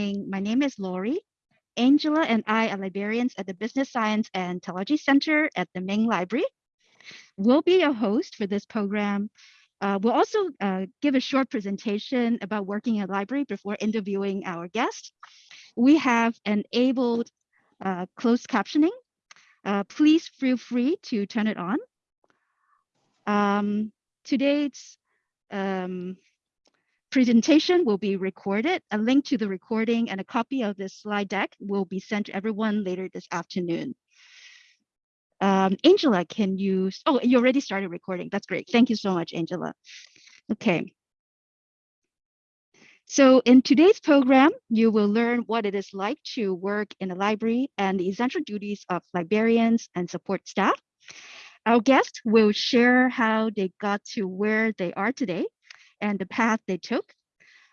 My name is Lori. Angela and I are librarians at the Business Science and Technology Center at the Main Library. We'll be a host for this program. Uh, we'll also uh, give a short presentation about working in a library before interviewing our guest. We have enabled uh, closed captioning. Uh, please feel free to turn it on. Um, today's um, presentation will be recorded. A link to the recording and a copy of this slide deck will be sent to everyone later this afternoon. Um, Angela, can you, oh, you already started recording. That's great. Thank you so much, Angela. Okay. So in today's program, you will learn what it is like to work in a library and the essential duties of librarians and support staff. Our guests will share how they got to where they are today and the path they took.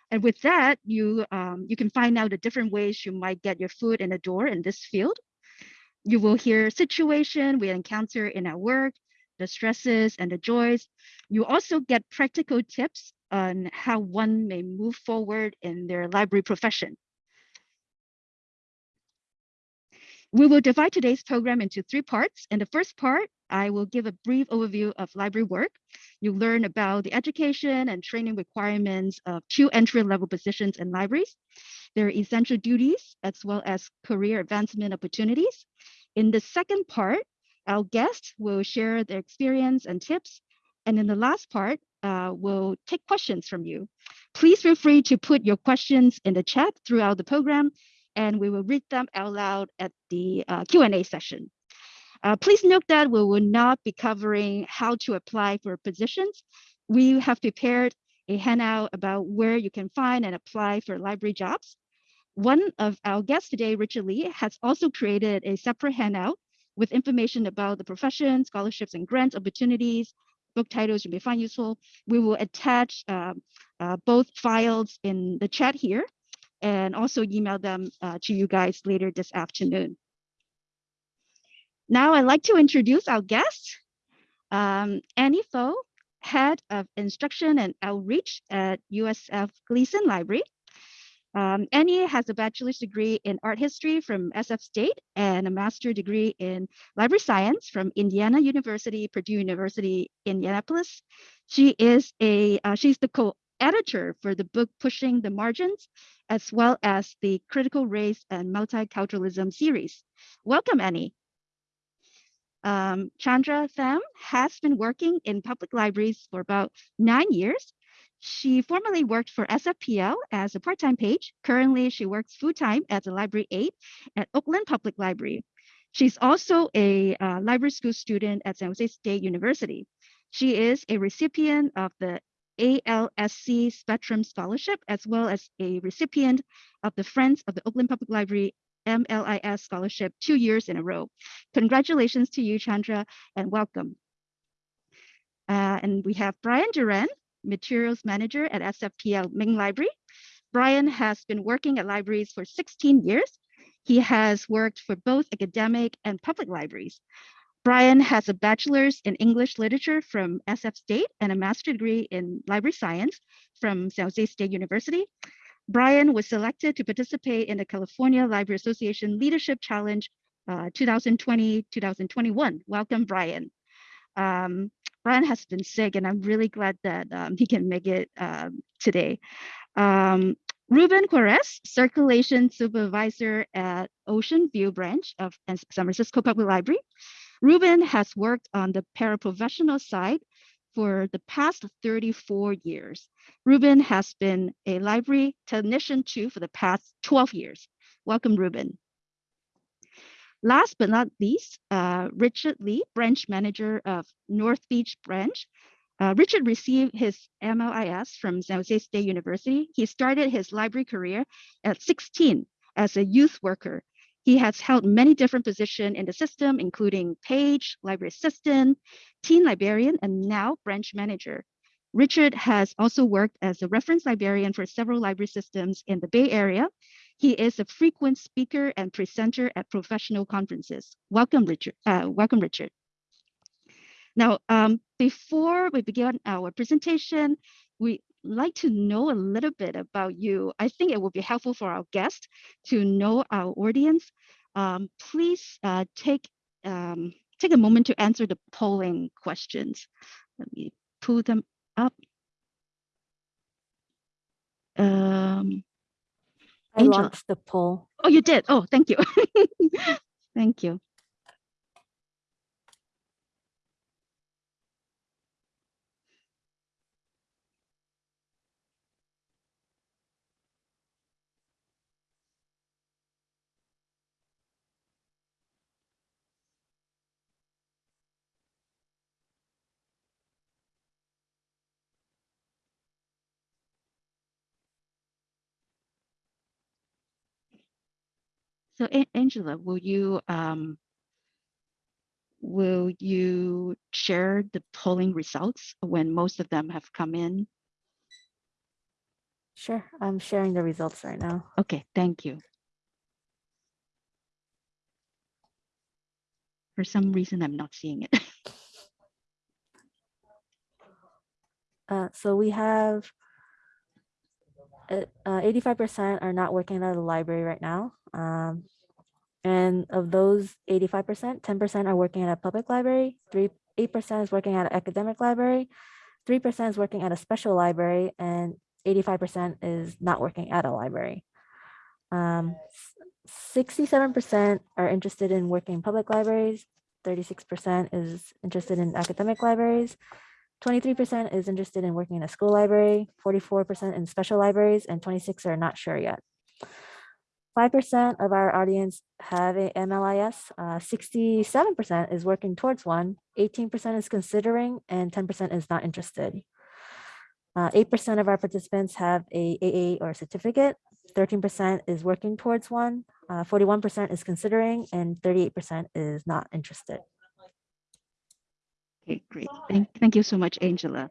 And with that, you, um, you can find out the different ways you might get your foot in the door in this field. You will hear situation we encounter in our work, the stresses and the joys. You also get practical tips on how one may move forward in their library profession. We will divide today's program into three parts. In the first part, I will give a brief overview of library work. You'll learn about the education and training requirements of two entry-level positions in libraries, their essential duties, as well as career advancement opportunities. In the second part, our guests will share their experience and tips. And in the last part, uh, we'll take questions from you. Please feel free to put your questions in the chat throughout the program, and we will read them out loud at the uh, Q&A session. Uh, please note that we will not be covering how to apply for positions. We have prepared a handout about where you can find and apply for library jobs. One of our guests today, Richard Lee, has also created a separate handout with information about the profession, scholarships and grants opportunities, book titles you may find useful. We will attach uh, uh, both files in the chat here and also email them uh, to you guys later this afternoon. Now I'd like to introduce our guest, um, Annie Pho, Head of Instruction and Outreach at USF Gleeson Library. Um, Annie has a bachelor's degree in art history from SF State and a master's degree in library science from Indiana University, Purdue University, Indianapolis. She is a uh, she's the co-editor for the book Pushing the Margins, as well as the Critical Race and Multiculturalism series. Welcome, Annie. Um, Chandra Tham has been working in public libraries for about nine years she formerly worked for SFPL as a part-time page. Currently, she works full-time as a library aide at Oakland Public Library. She's also a uh, library school student at San Jose State University. She is a recipient of the ALSC Spectrum Scholarship, as well as a recipient of the Friends of the Oakland Public Library MLIS Scholarship two years in a row. Congratulations to you, Chandra, and welcome. Uh, and we have Brian Duran, Materials Manager at SFPL Main Library. Brian has been working at libraries for 16 years. He has worked for both academic and public libraries. Brian has a bachelor's in English literature from SF State and a master's degree in library science from San Jose State University. Brian was selected to participate in the California Library Association Leadership Challenge 2020-2021. Uh, Welcome, Brian. Um, Brian has been sick, and I'm really glad that um, he can make it um, today. Um, Ruben Quares, Circulation Supervisor at Ocean View Branch of San Francisco Public Library. Ruben has worked on the paraprofessional side for the past 34 years. Ruben has been a library technician two for the past 12 years. Welcome, Ruben. Last but not least, uh, Richard Lee, branch manager of North Beach branch. Uh, Richard received his MLIS from San Jose State University. He started his library career at 16 as a youth worker. He has held many different positions in the system, including page, library assistant, teen librarian, and now branch manager. Richard has also worked as a reference librarian for several library systems in the Bay Area, he is a frequent speaker and presenter at professional conferences. Welcome, Richard. Uh, welcome, Richard. Now, um, before we begin our presentation, we like to know a little bit about you. I think it would be helpful for our guests to know our audience. Um, please uh, take um, take a moment to answer the polling questions. Let me pull them up. Um, I launched the poll. oh, you did. Oh, thank you. thank you. So Angela, will you um, will you share the polling results when most of them have come in? Sure, I'm sharing the results right now. Okay, thank you. For some reason, I'm not seeing it. Uh, so we have uh, uh, 85% are not working at the library right now. Um, and of those 85%, 10% are working at a public library, three, 8% is working at an academic library, 3% is working at a special library, and 85% is not working at a library. Um, 67% are interested in working in public libraries, 36% is interested in academic libraries, 23% is interested in working in a school library, 44% in special libraries, and 26 are not sure yet. 5% of our audience have a MLIS, 67% uh, is working towards one, 18% is considering, and 10% is not interested. Uh, 8% of our participants have a AA or certificate, 13% is working towards one, uh, 41% is considering, and 38% is not interested. Okay, great. Thank, thank you so much, Angela.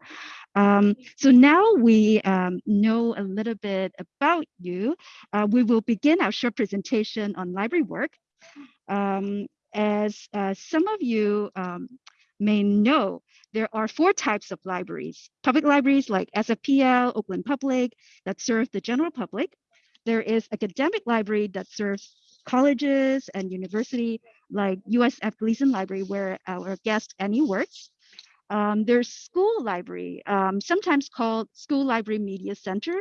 Um, so now we um, know a little bit about you. Uh, we will begin our short presentation on library work. Um, as uh, some of you um, may know, there are four types of libraries. Public libraries like SFPL, Oakland Public, that serve the general public. There is academic library that serves colleges and university like USF Gleeson Library, where our guest Annie works. Um, there's school library, um, sometimes called School Library Media Center.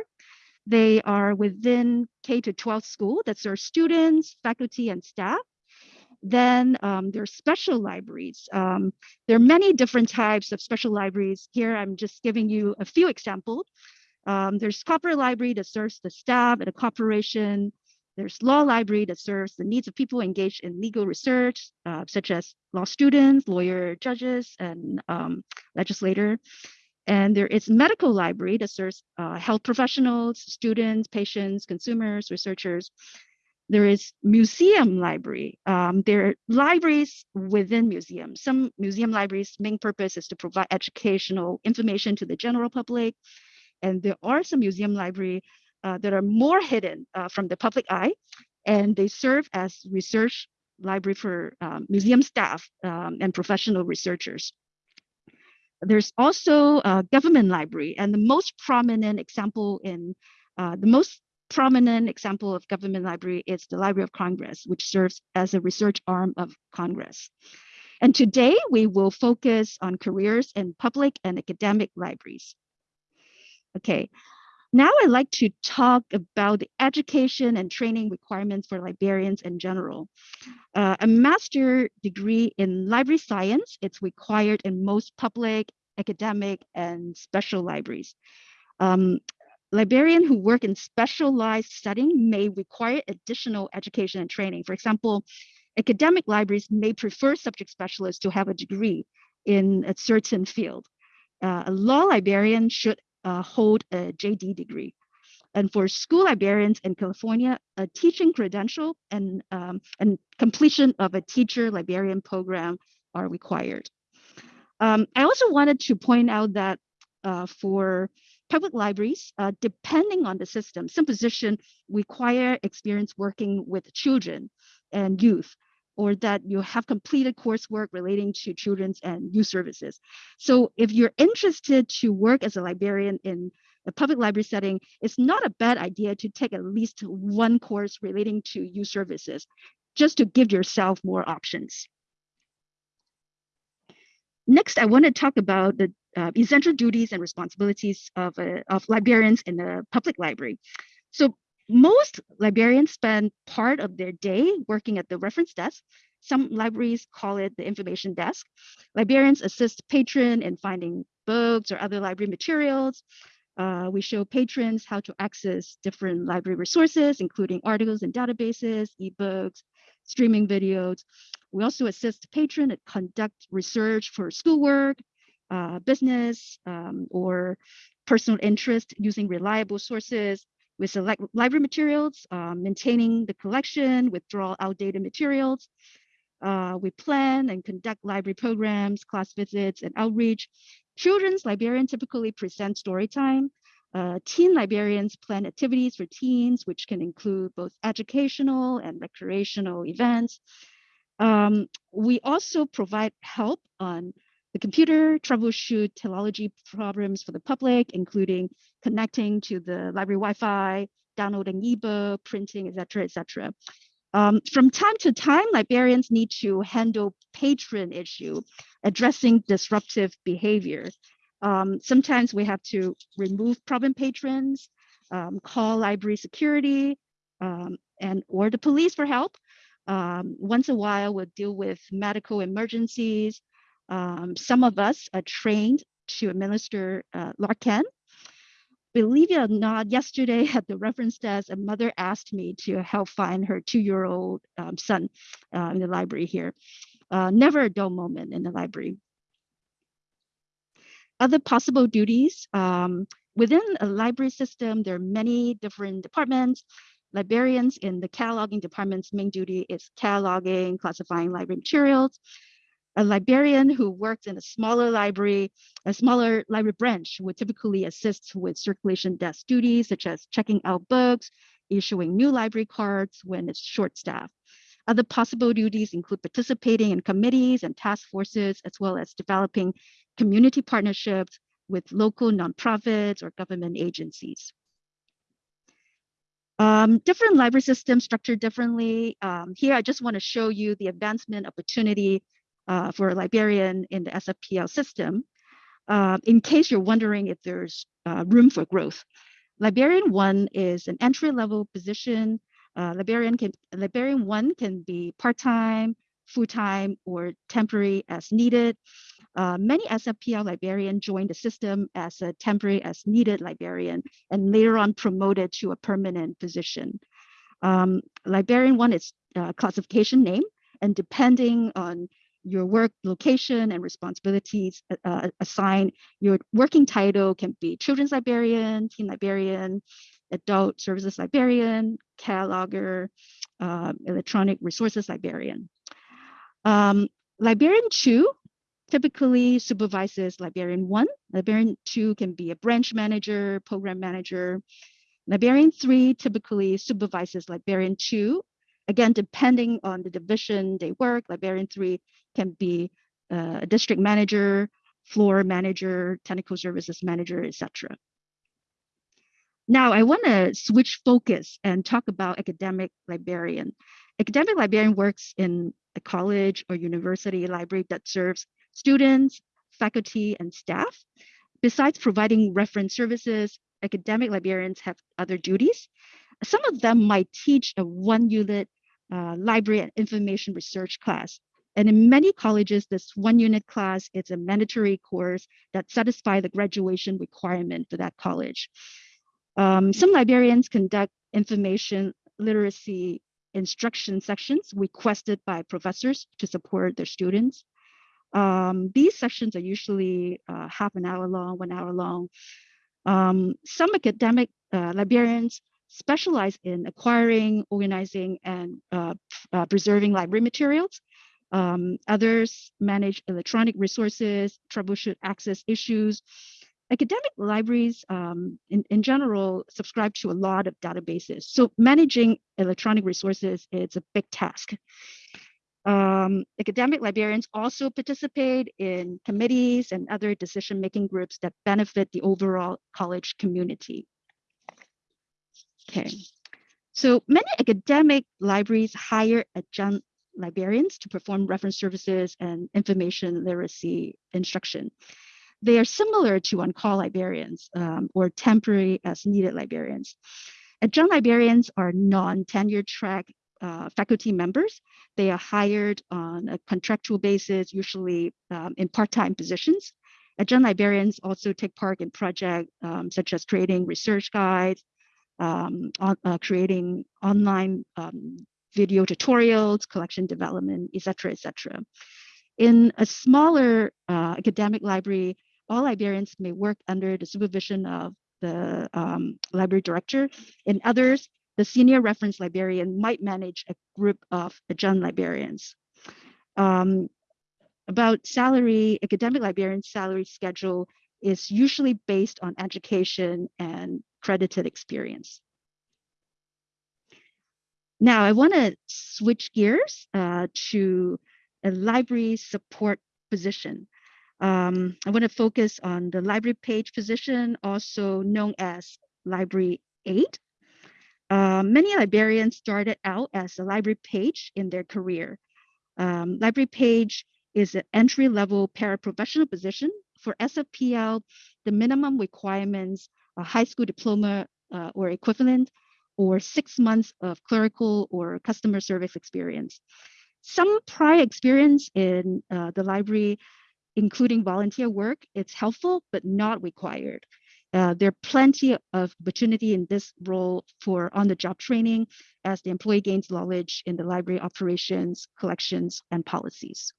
They are within K to 12 school that serve students, faculty, and staff. Then um, there's special libraries. Um, there are many different types of special libraries. Here, I'm just giving you a few examples. Um, there's corporate library that serves the staff at a corporation. There's law library that serves the needs of people engaged in legal research, uh, such as law students, lawyer, judges, and um, legislator. And there is medical library that serves uh, health professionals, students, patients, consumers, researchers. There is museum library. Um, there are libraries within museums. Some museum libraries' main purpose is to provide educational information to the general public. And there are some museum library uh, that are more hidden uh, from the public eye, and they serve as research library for um, museum staff um, and professional researchers. There's also a government library, and the most prominent example in uh, the most prominent example of government library is the Library of Congress, which serves as a research arm of Congress. And today we will focus on careers in public and academic libraries. Okay, now I'd like to talk about the education and training requirements for librarians in general. Uh, a master degree in library science, it's required in most public, academic, and special libraries. Um, librarians who work in specialized setting may require additional education and training. For example, academic libraries may prefer subject specialists to have a degree in a certain field. Uh, a law librarian should uh, hold a JD degree. And for school librarians in California, a teaching credential and, um, and completion of a teacher librarian program are required. Um, I also wanted to point out that uh, for public libraries, uh, depending on the system, some position require experience working with children and youth or that you have completed coursework relating to children's and youth services. So if you're interested to work as a librarian in a public library setting, it's not a bad idea to take at least one course relating to youth services, just to give yourself more options. Next, I want to talk about the uh, essential duties and responsibilities of, uh, of librarians in a public library. So most librarians spend part of their day working at the reference desk. Some libraries call it the information desk. Librarians assist patron in finding books or other library materials. Uh, we show patrons how to access different library resources, including articles and databases, ebooks, streaming videos. We also assist patron and conduct research for schoolwork, uh, business, um, or personal interest using reliable sources. We select library materials, uh, maintaining the collection, withdraw outdated materials. Uh, we plan and conduct library programs, class visits, and outreach. Children's librarians typically present story time. Uh, teen librarians plan activities for teens, which can include both educational and recreational events. Um, we also provide help on the computer, troubleshoot technology problems for the public, including connecting to the library Wi-Fi, downloading ebook, printing, etc., etc. Um, from time to time, librarians need to handle patron issue, addressing disruptive behavior. Um, sometimes we have to remove problem patrons, um, call library security, um, and or the police for help. Um, once a while, we'll deal with medical emergencies. Um, some of us are trained to administer uh. Believe it or not, yesterday at the reference desk, a mother asked me to help find her two-year-old um, son uh, in the library here. Uh, never a dull moment in the library. Other possible duties, um, within a library system, there are many different departments. Librarians in the cataloging department's main duty is cataloging, classifying library materials. A librarian who works in a smaller library, a smaller library branch would typically assist with circulation desk duties, such as checking out books, issuing new library cards when it's short staff. Other possible duties include participating in committees and task forces, as well as developing community partnerships with local nonprofits or government agencies. Um, different library systems structured differently. Um, here, I just want to show you the advancement opportunity uh, for a librarian in the SFPL system. Uh, in case you're wondering if there's uh, room for growth. Librarian one is an entry level position. Uh, librarian can librarian one can be part-time, full-time, or temporary as needed. Uh, many SFPL librarians join the system as a temporary as needed librarian and later on promoted to a permanent position. Um, librarian one is uh, classification name and depending on your work location and responsibilities uh, uh, assigned, your working title can be children's librarian, teen librarian, adult services librarian, cataloger, uh, electronic resources librarian. Um, librarian two typically supervises librarian one. Librarian two can be a branch manager, program manager. Librarian three typically supervises librarian two. Again, depending on the division they work, librarian three can be uh, a district manager, floor manager, technical services manager, etc. Now I want to switch focus and talk about academic librarian. Academic librarian works in a college or university library that serves students, faculty, and staff. Besides providing reference services, academic librarians have other duties. Some of them might teach a one unit uh, library and information research class. And in many colleges, this one unit class is a mandatory course that satisfy the graduation requirement for that college. Um, some librarians conduct information literacy instruction sections requested by professors to support their students. Um, these sessions are usually uh, half an hour long, one hour long. Um, some academic uh, librarians specialize in acquiring, organizing, and uh, uh preserving library materials. Um, others manage electronic resources, troubleshoot access issues. Academic libraries um, in, in general subscribe to a lot of databases. So managing electronic resources is a big task. Um, academic librarians also participate in committees and other decision-making groups that benefit the overall college community. Okay, so many academic libraries hire adjunct librarians to perform reference services and information literacy instruction. They are similar to on-call librarians um, or temporary as needed librarians. Adjunct librarians are non-tenure track uh, faculty members. They are hired on a contractual basis, usually um, in part-time positions. Adjunct librarians also take part in projects um, such as creating research guides, um, on, uh, creating online um, video tutorials, collection development, etc., etc. In a smaller uh, academic library, all librarians may work under the supervision of the um, library director. In others, the senior reference librarian might manage a group of adjunct librarians. Um, about salary, academic librarian salary schedule is usually based on education and credited experience. Now I want to switch gears uh, to a library support position. Um, I want to focus on the library page position, also known as library aide. Uh, many librarians started out as a library page in their career. Um, library page is an entry-level paraprofessional position. For SFPL, the minimum requirements, a high school diploma uh, or equivalent, or six months of clerical or customer service experience. Some prior experience in uh, the library, including volunteer work, it's helpful, but not required. Uh, there are plenty of opportunity in this role for on-the-job training as the employee gains knowledge in the library operations, collections, and policies.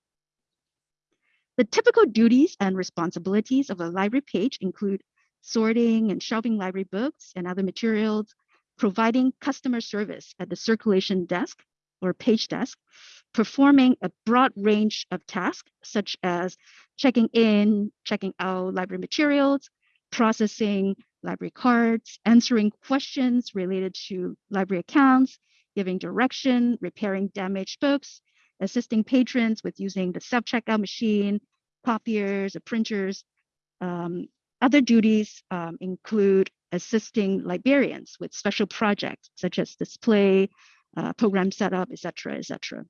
The typical duties and responsibilities of a library page include sorting and shelving library books and other materials, providing customer service at the circulation desk or page desk, performing a broad range of tasks such as checking in, checking out library materials, processing library cards, answering questions related to library accounts, giving direction, repairing damaged books, assisting patrons with using the self-checkout machine, copiers, printers. Um, other duties um, include assisting librarians with special projects such as display, uh, program setup, etc., etc.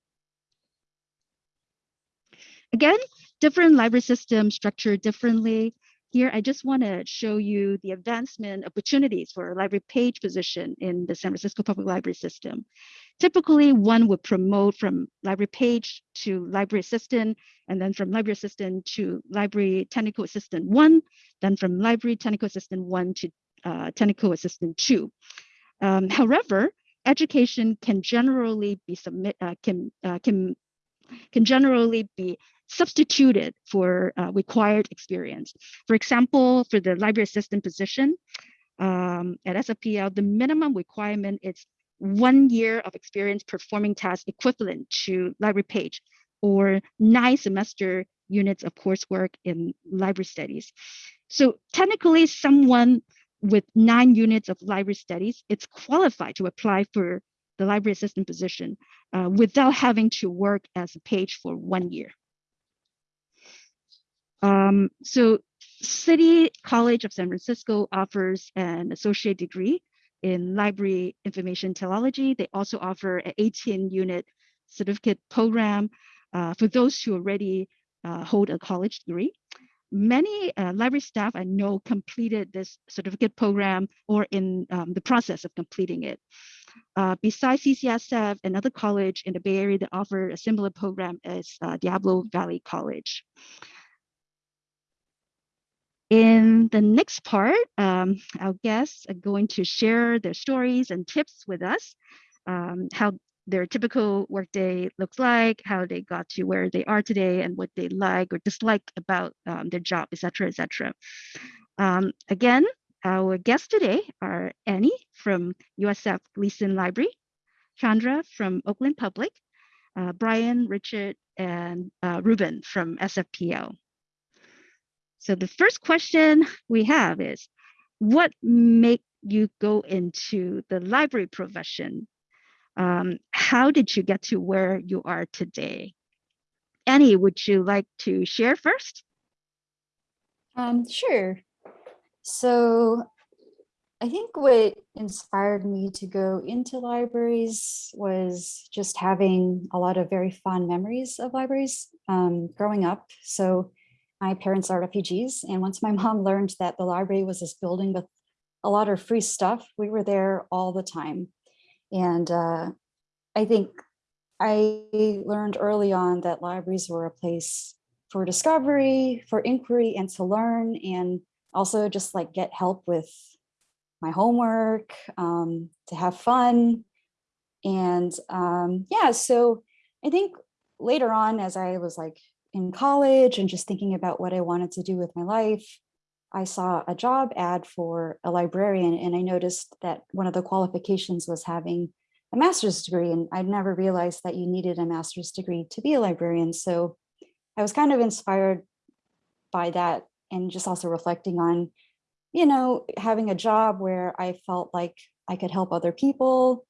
Again, different library systems structured differently. Here, I just want to show you the advancement opportunities for a library page position in the San Francisco Public Library system. Typically, one would promote from library page to library assistant, and then from library assistant to library technical assistant one, then from library technical assistant one to uh, technical assistant two. Um, however, education can generally be submit uh, can uh, can can generally be substituted for uh, required experience. For example, for the library assistant position um, at SFPL, the minimum requirement is one year of experience performing tasks equivalent to library page or nine semester units of coursework in library studies. So technically someone with nine units of library studies, it's qualified to apply for the library assistant position uh, without having to work as a page for one year. Um, so City College of San Francisco offers an associate degree in library information technology. They also offer an 18 unit certificate program uh, for those who already uh, hold a college degree many uh, library staff I know completed this certificate program or in um, the process of completing it. Uh, besides CCSF, another college in the Bay Area that offer a similar program is uh, Diablo Valley College. In the next part, um, our guests are going to share their stories and tips with us, um, how their typical workday looks like, how they got to where they are today, and what they like or dislike about um, their job, etc., etc. Um, again, our guests today are Annie from USF Gleeson Library, Chandra from Oakland Public, uh, Brian, Richard, and uh, Ruben from SFPL. So the first question we have is, what make you go into the library profession um, how did you get to where you are today? Annie, would you like to share first? Um, sure. So I think what inspired me to go into libraries was just having a lot of very fond memories of libraries um, growing up. So my parents are refugees. And once my mom learned that the library was this building with a lot of free stuff, we were there all the time. And uh, I think I learned early on that libraries were a place for discovery, for inquiry, and to learn, and also just like get help with my homework, um, to have fun. And um, yeah, so I think later on, as I was like in college and just thinking about what I wanted to do with my life, I saw a job ad for a librarian and I noticed that one of the qualifications was having a master's degree and I'd never realized that you needed a master's degree to be a librarian. So I was kind of inspired by that and just also reflecting on, you know, having a job where I felt like I could help other people.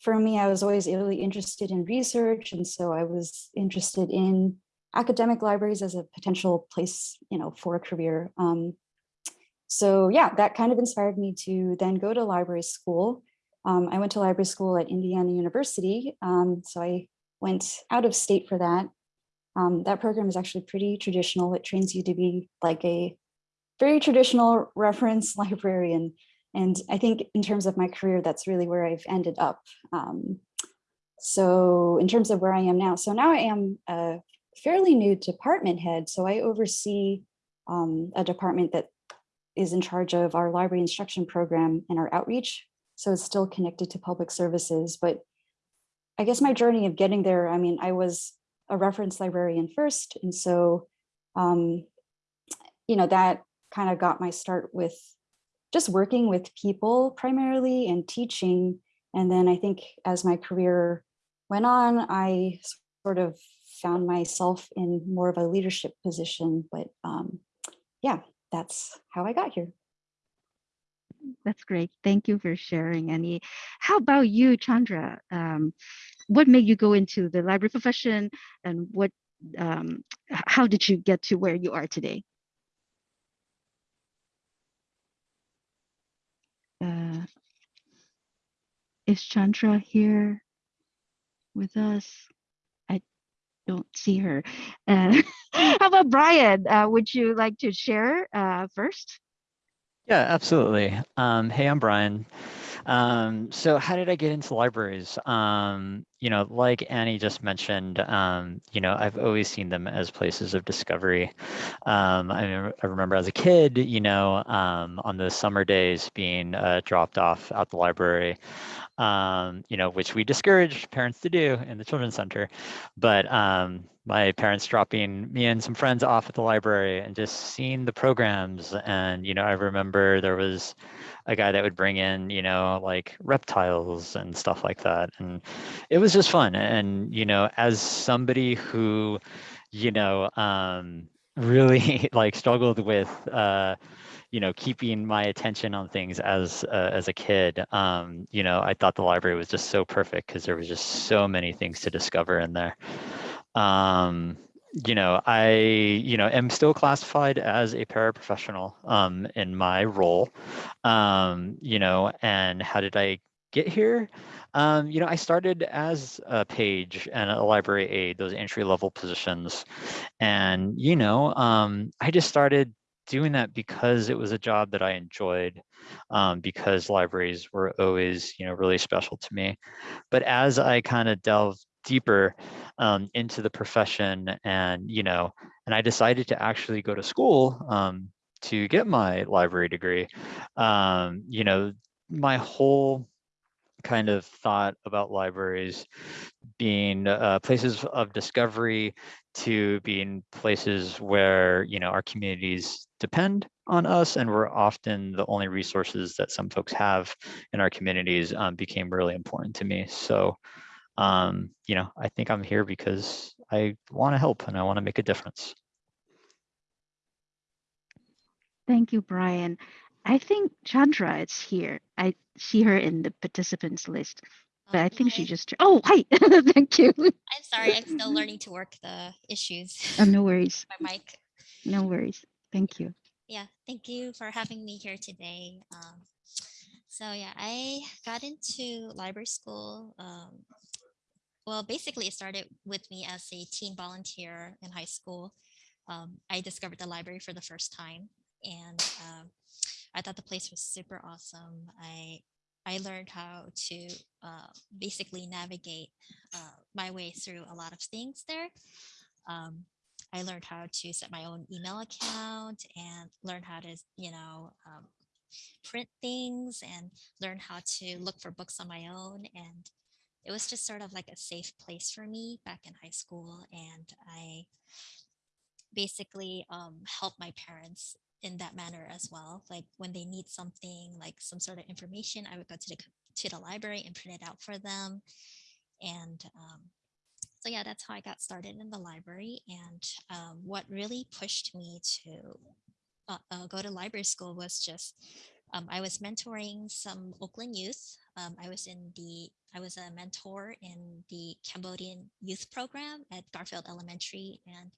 For me, I was always really interested in research. And so I was interested in academic libraries as a potential place, you know, for a career. Um, so yeah, that kind of inspired me to then go to library school. Um, I went to library school at Indiana University. Um, so I went out of state for that. Um, that program is actually pretty traditional. It trains you to be like a very traditional reference librarian. And I think in terms of my career, that's really where I've ended up. Um, so in terms of where I am now, so now I am a fairly new department head. So I oversee um, a department that is in charge of our library instruction program and our outreach. So it's still connected to public services. But I guess my journey of getting there, I mean, I was a reference librarian first. And so, um, you know, that kind of got my start with just working with people primarily and teaching. And then I think as my career went on, I sort of found myself in more of a leadership position. But um, yeah, that's how I got here. That's great. Thank you for sharing, Annie. How about you, Chandra? Um, what made you go into the library profession and what, um, how did you get to where you are today? Uh, is Chandra here with us? Don't see her. Uh, how about Brian? Uh, would you like to share uh, first? Yeah, absolutely. Um, hey, I'm Brian. Um, so how did I get into libraries? Um, you know, like Annie just mentioned, um, you know, I've always seen them as places of discovery. Um, I, I, remember as a kid, you know, um, on the summer days being uh, dropped off at the library, um, you know, which we discouraged parents to do in the children's center. But my parents dropping me and some friends off at the library and just seeing the programs. And, you know, I remember there was a guy that would bring in, you know, like reptiles and stuff like that. And it was just fun. And, you know, as somebody who, you know, um, really like struggled with, uh, you know, keeping my attention on things as uh, as a kid, um, you know, I thought the library was just so perfect because there was just so many things to discover in there. Um, you know, I, you know, am still classified as a paraprofessional um, in my role, um, you know, and how did I get here? Um, you know, I started as a page and a library aide, those entry level positions. And, you know, um, I just started doing that because it was a job that I enjoyed, um, because libraries were always, you know, really special to me. But as I kind of delved deeper um, into the profession and, you know, and I decided to actually go to school um, to get my library degree. Um, you know, my whole kind of thought about libraries being uh, places of discovery to being places where you know our communities depend on us and we're often the only resources that some folks have in our communities um, became really important to me so um, you know, I think I'm here because I want to help and I want to make a difference. Thank you, Brian. I think Chandra is here. I see her in the participants list. but I think she just, oh, hi, thank you. I'm sorry, I'm still learning to work the issues. Oh, no worries, My mic. no worries. Thank you. Yeah, thank you for having me here today. Um, so yeah, I got into library school. Um, well, basically, it started with me as a teen volunteer in high school. Um, I discovered the library for the first time, and um, I thought the place was super awesome. I I learned how to uh, basically navigate uh, my way through a lot of things there. Um, I learned how to set my own email account and learn how to, you know, um, print things and learn how to look for books on my own. And it was just sort of like a safe place for me back in high school. And I basically um, help my parents in that manner as well. Like when they need something, like some sort of information, I would go to the to the library and print it out for them. And um, so yeah, that's how I got started in the library. And um, what really pushed me to uh, uh, go to library school was just um, I was mentoring some Oakland youth. Um, I was in the I was a mentor in the Cambodian youth program at Garfield Elementary, and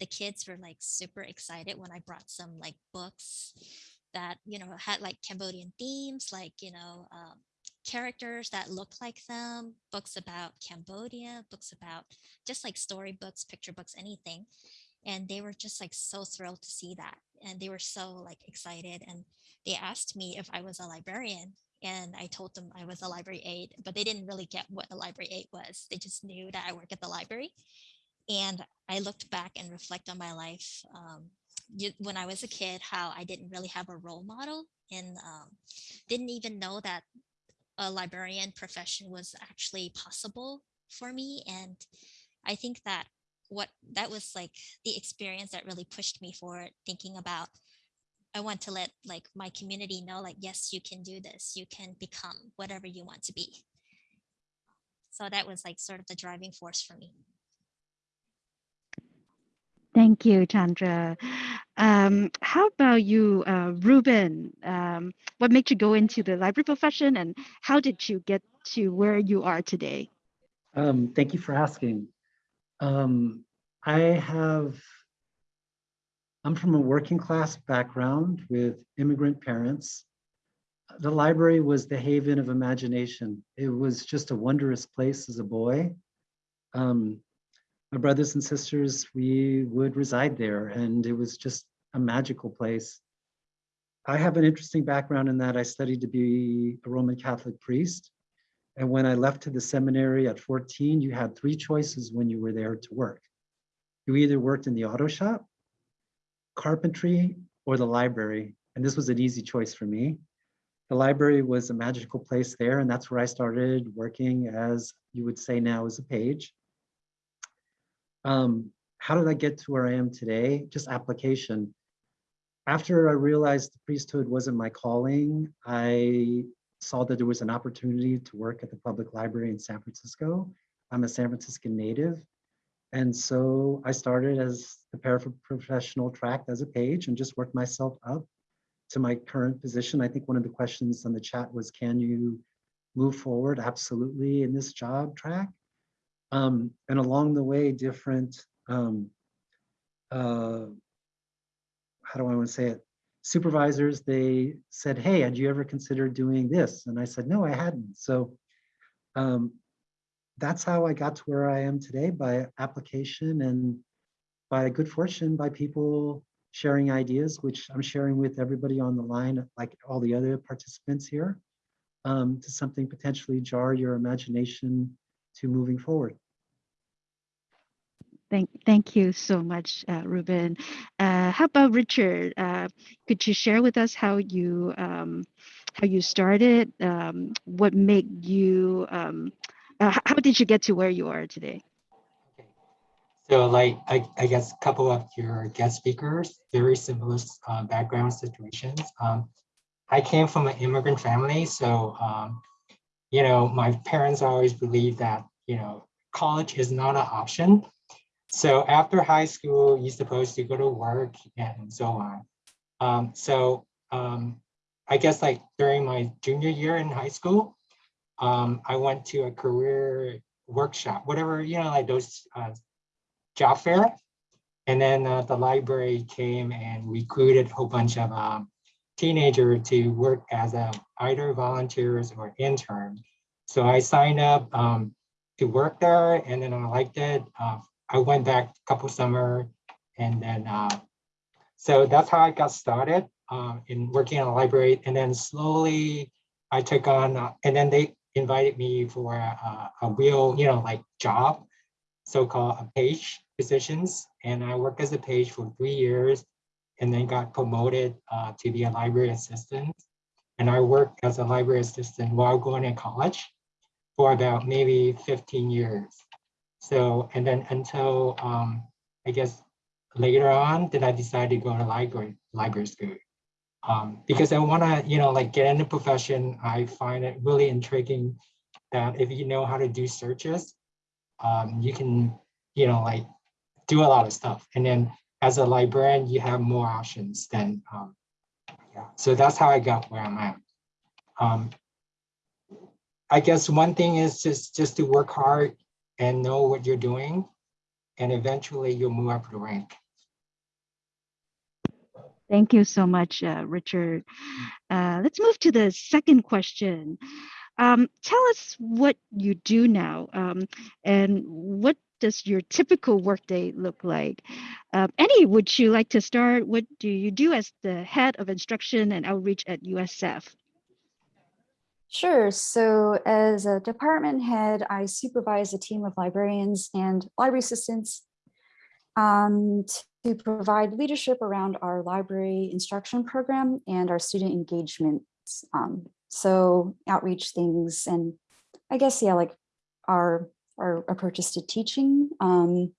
the kids were like super excited when I brought some like books that you know had like Cambodian themes, like you know um, characters that look like them, books about Cambodia, books about just like storybooks, picture books, anything. And they were just like so thrilled to see that. And they were so like excited. And they asked me if I was a librarian. And I told them I was a library aide, but they didn't really get what a library aide was. They just knew that I work at the library. And I looked back and reflect on my life um, you- when I was a kid, how I didn't really have a role model and um, didn't even know that a librarian profession was actually possible for me and i think that what that was like the experience that really pushed me forward thinking about i want to let like my community know like yes you can do this you can become whatever you want to be so that was like sort of the driving force for me Thank you, Chandra. Um, how about you, uh, Ruben? Um, what made you go into the library profession and how did you get to where you are today? Um, thank you for asking. Um, I have, I'm from a working class background with immigrant parents. The library was the haven of imagination. It was just a wondrous place as a boy. Um, my brothers and sisters, we would reside there and it was just a magical place. I have an interesting background in that I studied to be a Roman Catholic priest. And when I left to the seminary at 14, you had three choices when you were there to work. You either worked in the auto shop, carpentry, or the library. And this was an easy choice for me. The library was a magical place there, and that's where I started working as you would say now as a page. Um, how did I get to where I am today? Just application. After I realized the priesthood wasn't my calling, I saw that there was an opportunity to work at the public library in San Francisco. I'm a San Franciscan native. And so I started as the paraprofessional track as a page and just worked myself up to my current position. I think one of the questions on the chat was, can you move forward? Absolutely in this job track. Um, and along the way, different, um, uh, how do I want to say it? supervisors, they said, hey, had you ever considered doing this? And I said, no, I hadn't. So um, that's how I got to where I am today by application and by good fortune by people sharing ideas, which I'm sharing with everybody on the line, like all the other participants here, um, to something potentially jar your imagination to moving forward. Thank, thank you so much, uh, Ruben. Uh, how about Richard? Uh, could you share with us how you um, how you started? Um, what made you? Uh, how did you get to where you are today? So like, I, I guess a couple of your guest speakers, very similar uh, background situations. Um, I came from an immigrant family, so, um, you know, my parents always believed that, you know, college is not an option. So after high school, you're supposed to go to work and so on. Um, so um, I guess like during my junior year in high school, um, I went to a career workshop, whatever, you know, like those uh, job fair. And then uh, the library came and recruited a whole bunch of um, teenager to work as a either volunteers or intern. So I signed up um, to work there and then I liked it. Uh, I went back a couple summer and then uh, so that's how I got started um, in working in a library. And then slowly I took on uh, and then they invited me for a, a real, you know, like job, so-called a page positions. And I worked as a page for three years and then got promoted uh, to be a library assistant. And I worked as a library assistant while going to college for about maybe 15 years. So, and then until um, I guess later on, then I decided to go to library, library school. Um, because I want to, you know, like get in the profession. I find it really intriguing that if you know how to do searches, um, you can, you know, like do a lot of stuff. And then as a librarian, you have more options than, um, yeah. So that's how I got where I'm at. Um, I guess one thing is just, just to work hard and know what you're doing. And eventually you'll move up the rank. Thank you so much, uh, Richard. Uh, let's move to the second question. Um, tell us what you do now um, and what does your typical workday look like? Um, Annie, would you like to start? What do you do as the head of instruction and outreach at USF? Sure. So as a department head, I supervise a team of librarians and library assistants um, to provide leadership around our library instruction program and our student engagement. Um, so outreach things and I guess, yeah, like our, our approaches to teaching. Um,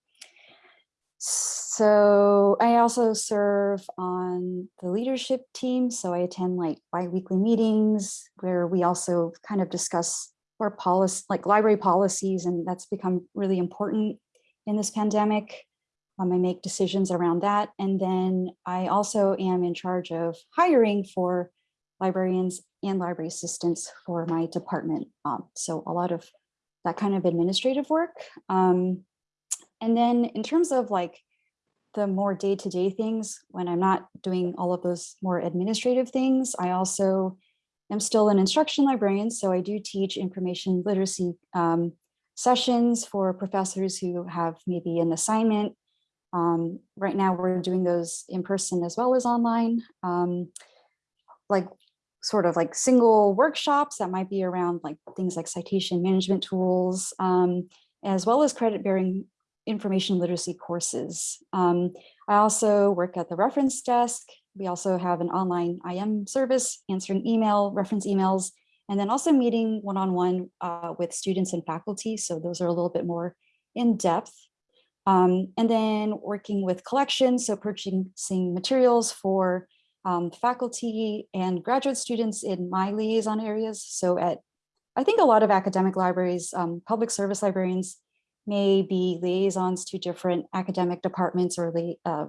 so I also serve on the leadership team. So I attend like bi-weekly meetings where we also kind of discuss our policy, like library policies, and that's become really important in this pandemic. Um, I make decisions around that. And then I also am in charge of hiring for librarians and library assistants for my department. Um, so a lot of that kind of administrative work. Um, and then in terms of like the more day-to-day things, when I'm not doing all of those more administrative things, I also am still an instruction librarian. So I do teach information literacy um, sessions for professors who have maybe an assignment. Um, right now we're doing those in person as well as online, um, like sort of like single workshops that might be around like things like citation management tools, um, as well as credit bearing information literacy courses. Um, I also work at the reference desk. We also have an online IM service, answering email, reference emails, and then also meeting one-on-one -on -one, uh, with students and faculty. So those are a little bit more in depth. Um, and then working with collections, so purchasing materials for um, faculty and graduate students in my liaison areas. So at, I think a lot of academic libraries, um, public service librarians may be liaisons to different academic departments or uh,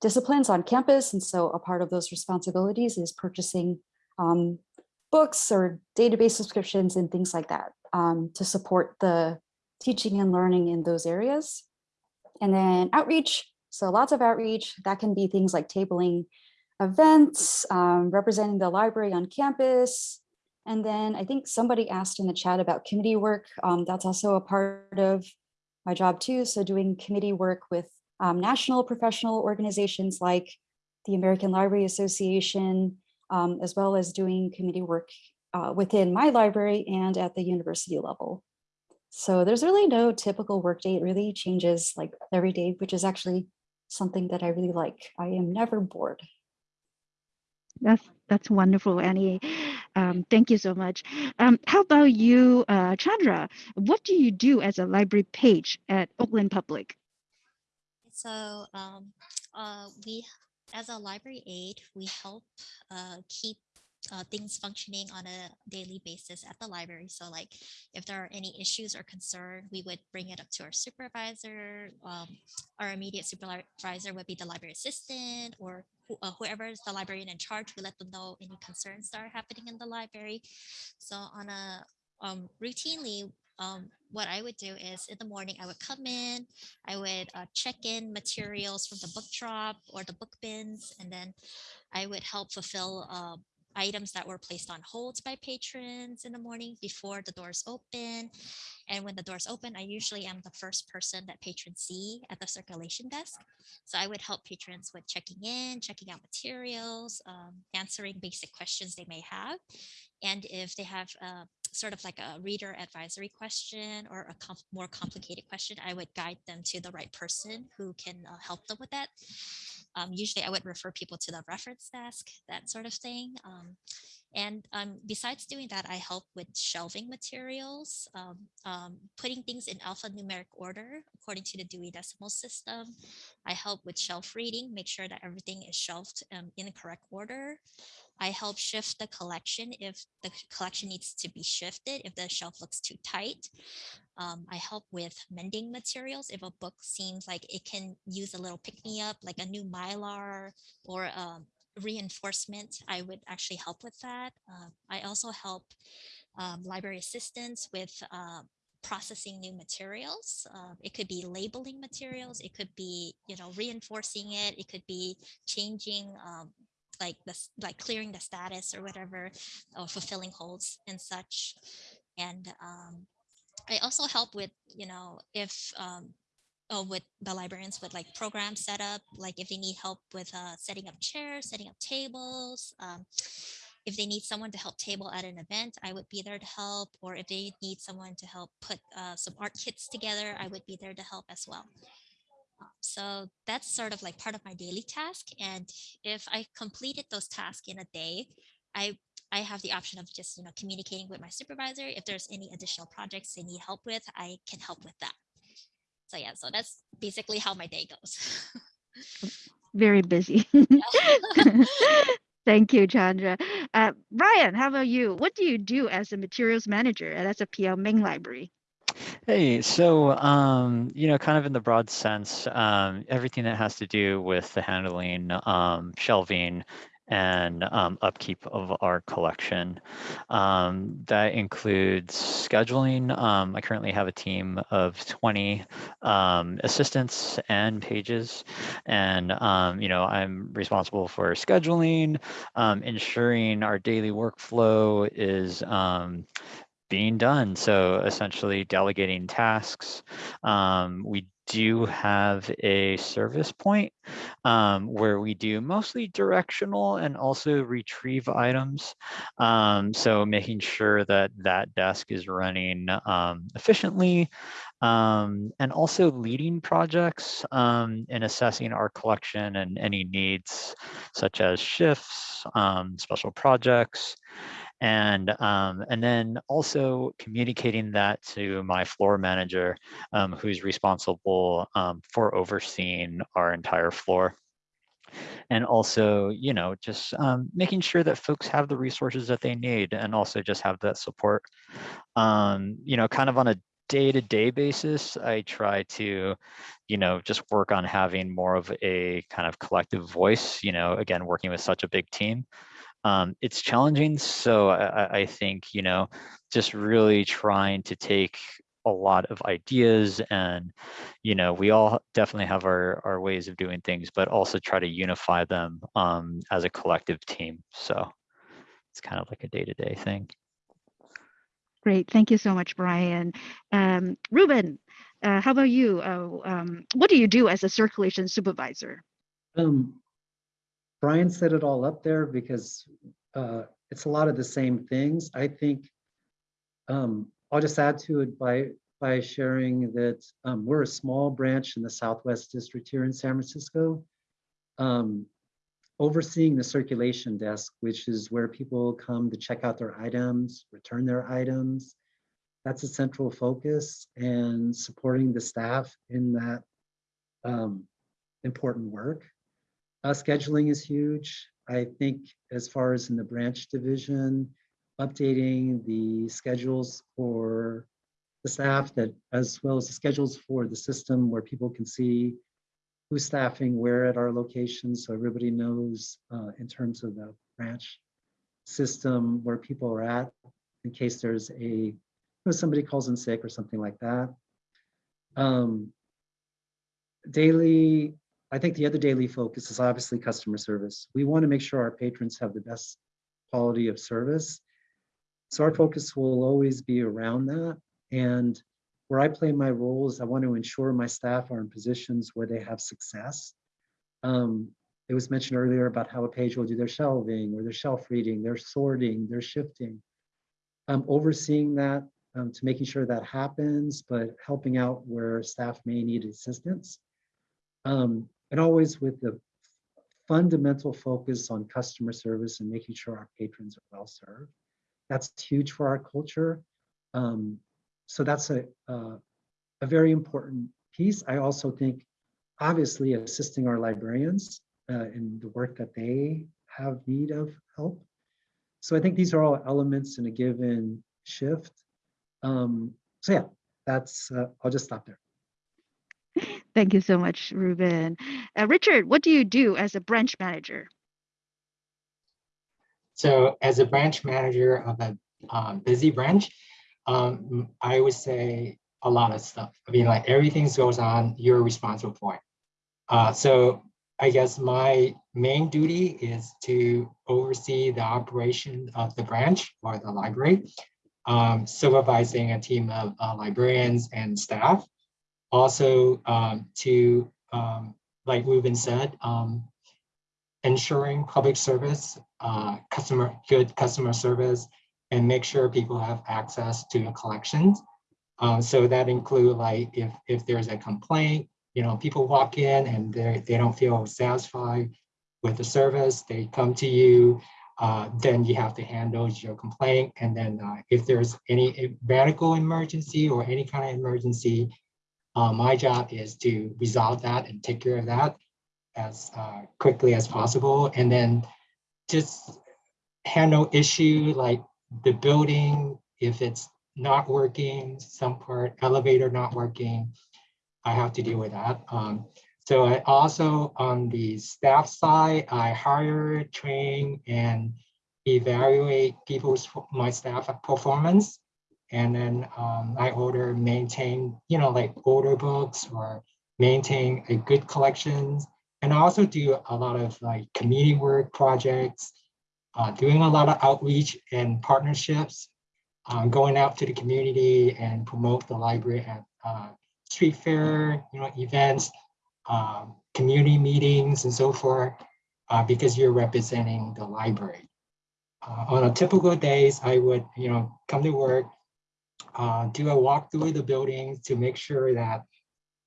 disciplines on campus. And so a part of those responsibilities is purchasing um, books or database subscriptions and things like that um, to support the teaching and learning in those areas. And then outreach, so lots of outreach, that can be things like tabling events, um, representing the library on campus. And then I think somebody asked in the chat about committee work. Um, that's also a part of my job too. So doing committee work with um, national professional organizations like the American Library Association, um, as well as doing committee work uh, within my library and at the university level. So there's really no typical workday. It really changes like every day, which is actually something that I really like. I am never bored. That's that's wonderful, Annie. Um, thank you so much. Um, how about you, uh, Chandra? What do you do as a library page at Oakland Public? So um, uh, we, as a library aide, we help uh, keep uh, things functioning on a daily basis at the library. So like if there are any issues or concern, we would bring it up to our supervisor. Um, our immediate supervisor would be the library assistant or uh, whoever is the librarian in charge. We let them know any concerns that are happening in the library. So on a um, routinely, um, what I would do is in the morning, I would come in, I would uh, check in materials from the book drop or the book bins, and then I would help fulfill uh, items that were placed on holds by patrons in the morning before the doors open. And when the doors open, I usually am the first person that patrons see at the circulation desk. So I would help patrons with checking in, checking out materials, um, answering basic questions they may have. And if they have uh, sort of like a reader advisory question or a com- more complicated question, I would guide them to the right person who can uh, help them with that. Um, usually I would refer people to the reference desk, that sort of thing. Um, and um, besides doing that, I help with shelving materials, um, um, putting things in alphanumeric order according to the Dewey Decimal System. I help with shelf reading, make sure that everything is shelved um, in the correct order. I help shift the collection if the collection needs to be shifted, if the shelf looks too tight. Um, I help with mending materials if a book seems like it can use a little pick me up, like a new mylar or um, reinforcement. I would actually help with that. Uh, I also help um, library assistants with uh, processing new materials. Uh, it could be labeling materials. It could be, you know, reinforcing it. It could be changing um, like this, like clearing the status or whatever, or fulfilling holds and such. And um, I also help with, you know, if um, oh, with the librarians with like program setup, like if they need help with uh, setting up chairs, setting up tables. Um, if they need someone to help table at an event, I would be there to help. Or if they need someone to help put uh, some art kits together, I would be there to help as well. So that's sort of like part of my daily task. And if I completed those tasks in a day, I I have the option of just you know communicating with my supervisor. If there's any additional projects they need help with, I can help with that. So yeah, so that's basically how my day goes. Very busy. Thank you, Chandra. Uh, Brian, how about you? What do you do as a materials manager at SFPL Main Library? Hey, so um, you know, kind of in the broad sense, um, everything that has to do with the handling, um, shelving, and um, upkeep of our collection. Um, that includes scheduling. Um, I currently have a team of 20 um, assistants and pages, and um, you know, I'm responsible for scheduling, um, ensuring our daily workflow is being done. So essentially delegating tasks. Um, we do have a service point um, where we do mostly directional and also retrieve items. Um, so making sure that that desk is running um, efficiently um, and also leading projects um, and assessing our collection and any needs such as shifts, um, special projects, and um, and then also communicating that to my floor manager um, who's responsible um, for overseeing our entire floor. And also you know just um, making sure that folks have the resources that they need and also just have that support. Um, you know kind of on a day-to-day basis i try to you know just work on having more of a kind of collective voice you know again working with such a big team um, it's challenging. So I, I think, you know, just really trying to take a lot of ideas and, you know, we all definitely have our, our ways of doing things, but also try to unify them um, as a collective team. So it's kind of like a day-to-day thing. Great. Thank you so much, Brian. Um, Ruben, uh, how about you? Uh, um, what do you do as a circulation supervisor? Um, Brian set it all up there because uh, it's a lot of the same things. I think um, I'll just add to it by by sharing that um, we're a small branch in the Southwest District here in San Francisco, um, overseeing the circulation desk, which is where people come to check out their items, return their items. That's a central focus and supporting the staff in that um, important work. Uh, scheduling is huge. I think as far as in the branch division, updating the schedules for the staff that as well as the schedules for the system where people can see who's staffing where at our location so everybody knows uh, in terms of the branch system where people are at in case there's a if somebody calls in sick or something like that. Um, daily, I think the other daily focus is obviously customer service. We want to make sure our patrons have the best quality of service. So our focus will always be around that. And where I play my role is I want to ensure my staff are in positions where they have success. Um, it was mentioned earlier about how a page will do their shelving or their shelf reading, their sorting, their shifting. Um, overseeing that um, to making sure that happens, but helping out where staff may need assistance. Um, and always with the fundamental focus on customer service and making sure our patrons are well served. That's huge for our culture. Um, so that's a, a very important piece. I also think, obviously, assisting our librarians uh, in the work that they have need of help. So I think these are all elements in a given shift. Um, so yeah, that's, uh, I'll just stop there. Thank you so much, Ruben. Uh, Richard, what do you do as a branch manager? So as a branch manager of a um, busy branch, um, I would say a lot of stuff. I mean, like everything goes on, you're responsible for it. Uh, so I guess my main duty is to oversee the operation of the branch or the library, um, supervising a team of uh, librarians and staff. Also um, to, um, like Ruben said, um, ensuring public service, uh, customer good customer service, and make sure people have access to collections. Um, so that include like if if there's a complaint, you know, people walk in and they they don't feel satisfied with the service, they come to you, uh, then you have to handle your complaint. And then uh, if there's any medical emergency or any kind of emergency, uh, my job is to resolve that and take care of that as uh, quickly as possible. And then just handle issue like the building, if it's not working, some part elevator not working, I have to deal with that. Um, so I also on the staff side, I hire, train, and evaluate people's my staff performance. And then um, I order, maintain, you know, like order books or maintain a good collections. And I also do a lot of like community work projects, uh, doing a lot of outreach and partnerships, um, going out to the community and promote the library at uh, street fair, you know, events, um, community meetings and so forth, uh, because you're representing the library. Uh, on a typical days, I would, you know, come to work, uh, do a walk through the building to make sure that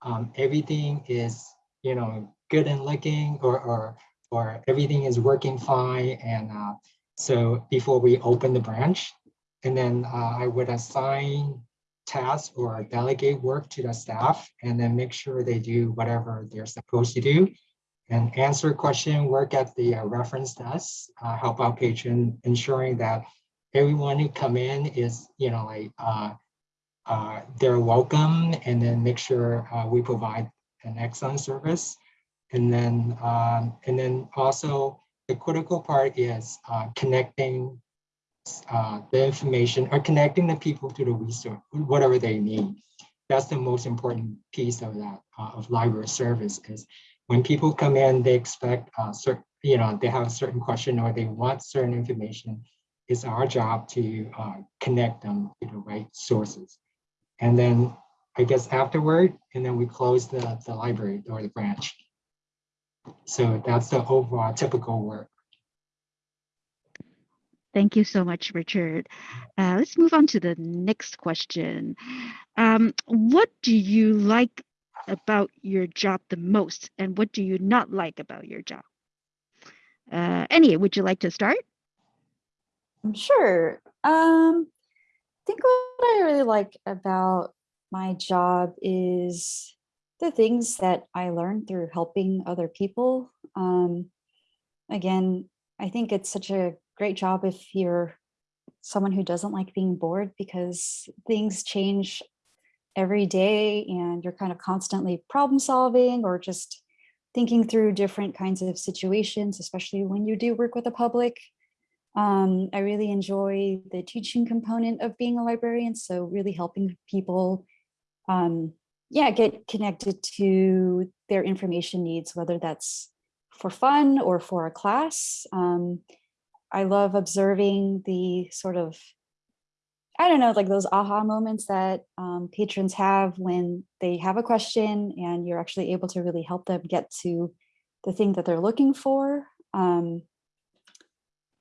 um, everything is, you know, good and looking or, or, or everything is working fine. And uh, so before we open the branch, and then uh, I would assign tasks or delegate work to the staff and then make sure they do whatever they're supposed to do and answer question, work at the uh, reference desk, uh, help out patron, ensuring that everyone who come in is, you know, like uh, uh, they're welcome and then make sure uh, we provide an excellent service. And then, um, and then also the critical part is uh, connecting uh, the information or connecting the people to the resource, whatever they need. That's the most important piece of that uh, of library service is when people come in, they expect uh, certain, you know, they have a certain question or they want certain information. It's our job to uh, connect them to the right sources. And then I guess afterward, and then we close the, the library or the branch. So that's the overall typical work. Thank you so much, Richard. Uh, let's move on to the next question. Um, what do you like about your job the most and what do you not like about your job? Uh, would you like to start? Sure. Um, I think what I really like about my job is the things that I learned through helping other people. Um, again, I think it's such a great job if you're someone who doesn't like being bored because things change every day and you're kind of constantly problem solving or just thinking through different kinds of situations, especially when you do work with the public. Um, I really enjoy the teaching component of being a librarian, so really helping people, um, yeah, get connected to their information needs, whether that's for fun or for a class. Um, I love observing the sort of, I don't know, like those aha moments that um, patrons have when they have a question and you're actually able to really help them get to the thing that they're looking for. Um,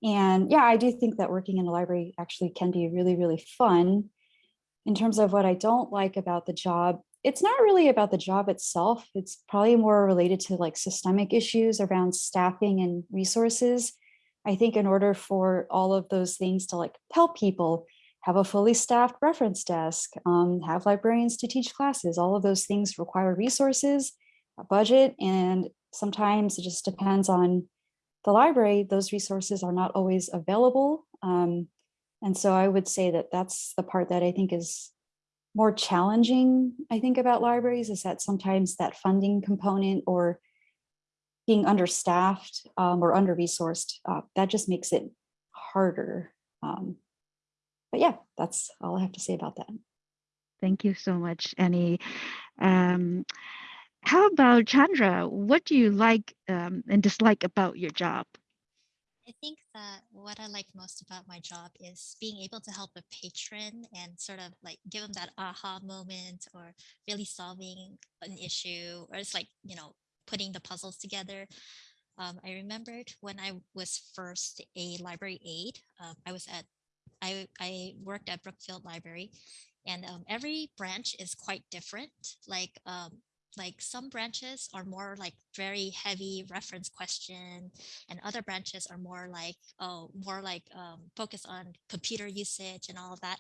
and yeah, I do think that working in a library actually can be really, really fun. In terms of what I don't like about the job, it's not really about the job itself. It's probably more related to like systemic issues around staffing and resources. I think in order for all of those things to like help people, have a fully staffed reference desk, um, have librarians to teach classes, all of those things require resources, a budget, and sometimes it just depends on the library, those resources are not always available. Um, and so I would say that that's the part that I think is more challenging, I think, about libraries is that sometimes that funding component or being understaffed um, or under-resourced, uh, that just makes it harder. Um, but yeah, that's all I have to say about that. Thank you so much, Annie. Um, how about Chandra? What do you like um, and dislike about your job? I think that what I like most about my job is being able to help a patron and sort of like give them that aha moment or really solving an issue or it's like, you know, putting the puzzles together. Um, I remembered when I was first a library aide, um, I was at, I, I worked at Brookfield Library and um, every branch is quite different. Like um, like some branches are more like very heavy reference question and other branches are more like oh more like um, focus on computer usage and all of that.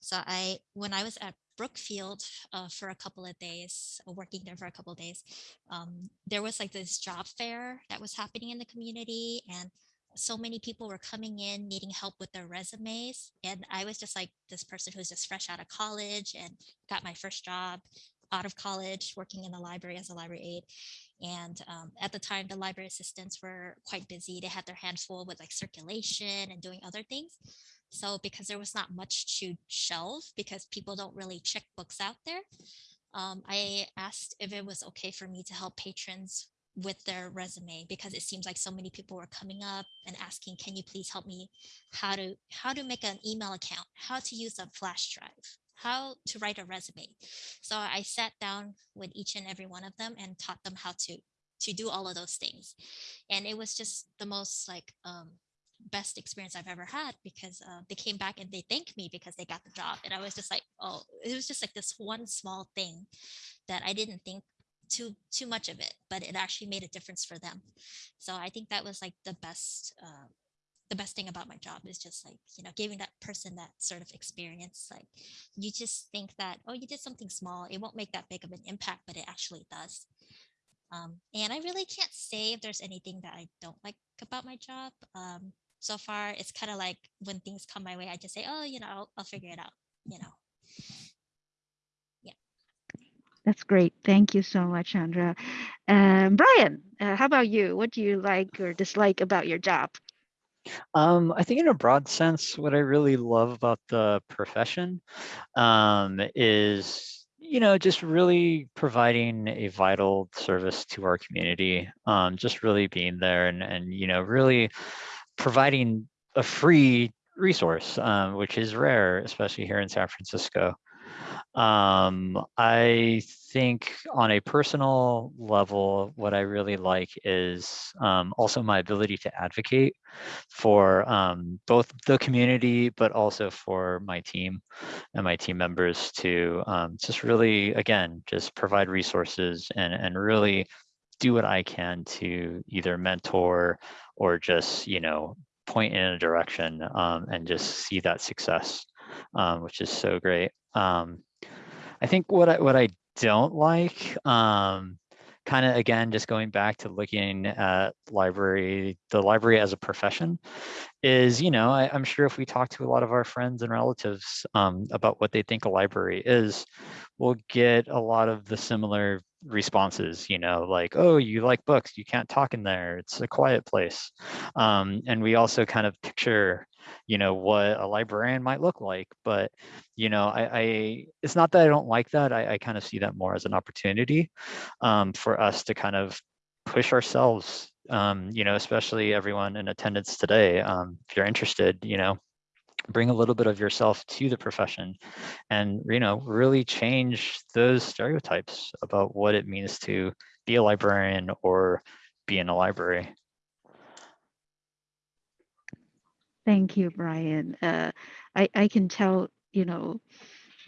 So i when i was at brookfield uh, for a couple of days uh, working there for a couple of days um, there was like this job fair that was happening in the community and so many people were coming in needing help with their resumes and i was just like this person who's just fresh out of college and got my first job out of college working in the library as a library aide. And um, at the time, the library assistants were quite busy. They had their hands full with like circulation and doing other things. So because there was not much to shelve because people don't really check books out there, um, I asked if it was okay for me to help patrons with their resume because it seems like so many people were coming up and asking, can you please help me how to how to make an email account, how to use a flash drive, how to write a resume. So I sat down with each and every one of them and taught them how to to do all of those things. And it was just the most like um, best experience I've ever had because uh, they came back and they thanked me because they got the job. And I was just like, oh, it was just like this one small thing that I didn't think too too much of it, but it actually made a difference for them. So I think that was like the best uh, the best thing about my job is just like you know giving that person that sort of experience like you just think that oh you did something small it won't make that big of an impact but it actually does um, and i really can't say if there's anything that i don't like about my job um, so far it's kind of like when things come my way i just say oh you know I'll, I'll figure it out you know yeah That's great. Thank you so much, Chandra. Um, Brian, uh, how about you? What do you like or dislike about your job? Um, I think in a broad sense, what I really love about the profession um, is, you know, just really providing a vital service to our community, um, just really being there and, and, you know, really providing a free resource, um, which is rare, especially here in San Francisco. Um, I think on a personal level, what I really like is um, also my ability to advocate for um, both the community, but also for my team and my team members to um, just really, again, just provide resources and, and really do what I can to either mentor or just, you know, point in a direction um, and just see that success, um, which is so great. Um, I think what I what I don't like, um, kind of again, just going back to looking at library, the library as a profession, is you know I, am sure if we talk to a lot of our friends and relatives um, about what they think a library is, we'll get a lot of the similar responses, you know, like, oh, you like books, you can't talk in there, it's a quiet place. Um, and we also kind of picture, you know, what a librarian might look like. But, you know, I, I it's not that I don't like that. I, I kind of see that more as an opportunity um, for us to kind of push ourselves, um, you know, especially everyone in attendance today. Um, if you're interested, you know, bring a little bit of yourself to the profession and you know really change those stereotypes about what it means to be a librarian or be in a library Thank you, Brian. Uh, I, I can tell, you know,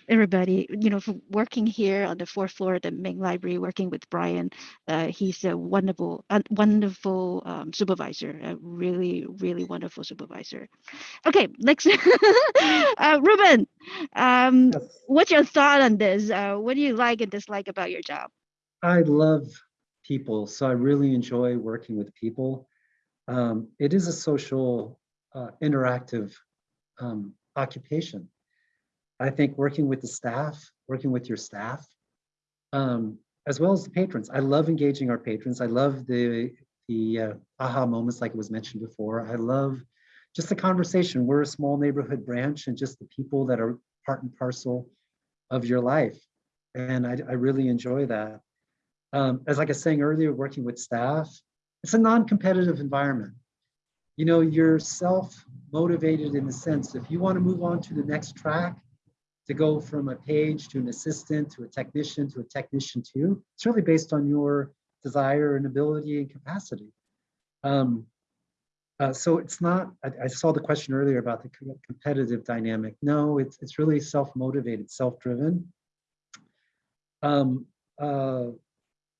everybody, you know, from working here on the fourth floor of the main library, working with Brian, uh, he's a wonderful, a wonderful um, supervisor, a really, really wonderful supervisor. Okay, next, uh, Ruben, um, Yes. what's your thought on this? Uh, what do you like and dislike about your job? I love people, so I really enjoy working with people. Um, it is a social, uh, interactive um, occupation. I think working with the staff, working with your staff, um, as well as the patrons. I love engaging our patrons. I love the the uh, aha moments, like it was mentioned before. I love just the conversation. We're a small neighborhood branch, and just the people that are part and parcel of your life, and I, I really enjoy that um, as like I was saying earlier, working with staff, it's a non-competitive environment. You know, you're self-motivated in the sense, if you want to move on to the next track, to go from a page to an assistant, to a technician, to a technician two, it's really based on your desire and ability and capacity. Um, uh, so it's not, I, I saw the question earlier about the competitive dynamic. No, it's, it's really self-motivated, self-driven. Um, uh,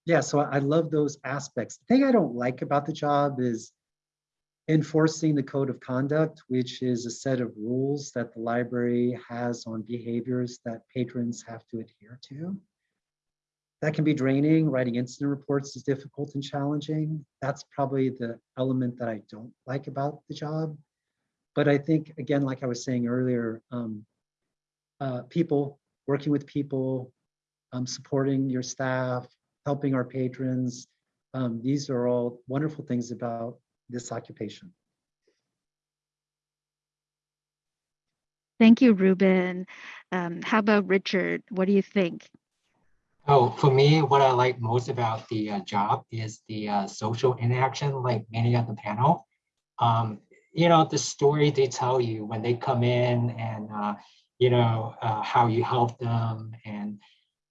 yeah, so I I love those aspects. The thing I don't like about the job is enforcing the code of conduct, which is a set of rules that the library has on behaviors that patrons have to adhere to. That can be draining. Writing incident reports is difficult and challenging. That's probably the element that I don't like about the job. But I think, again, like I was saying earlier, um, uh, people, working with people, um, supporting your staff, helping our patrons. Um, these are all wonderful things about this occupation. Thank you, Ruben. Um, how about Richard? What do you think? Oh, for me, what I like most about the uh, job is the uh, social interaction, like many of the panel. Um, you know, the story they tell you when they come in and, uh, you know, uh, how you help them. And,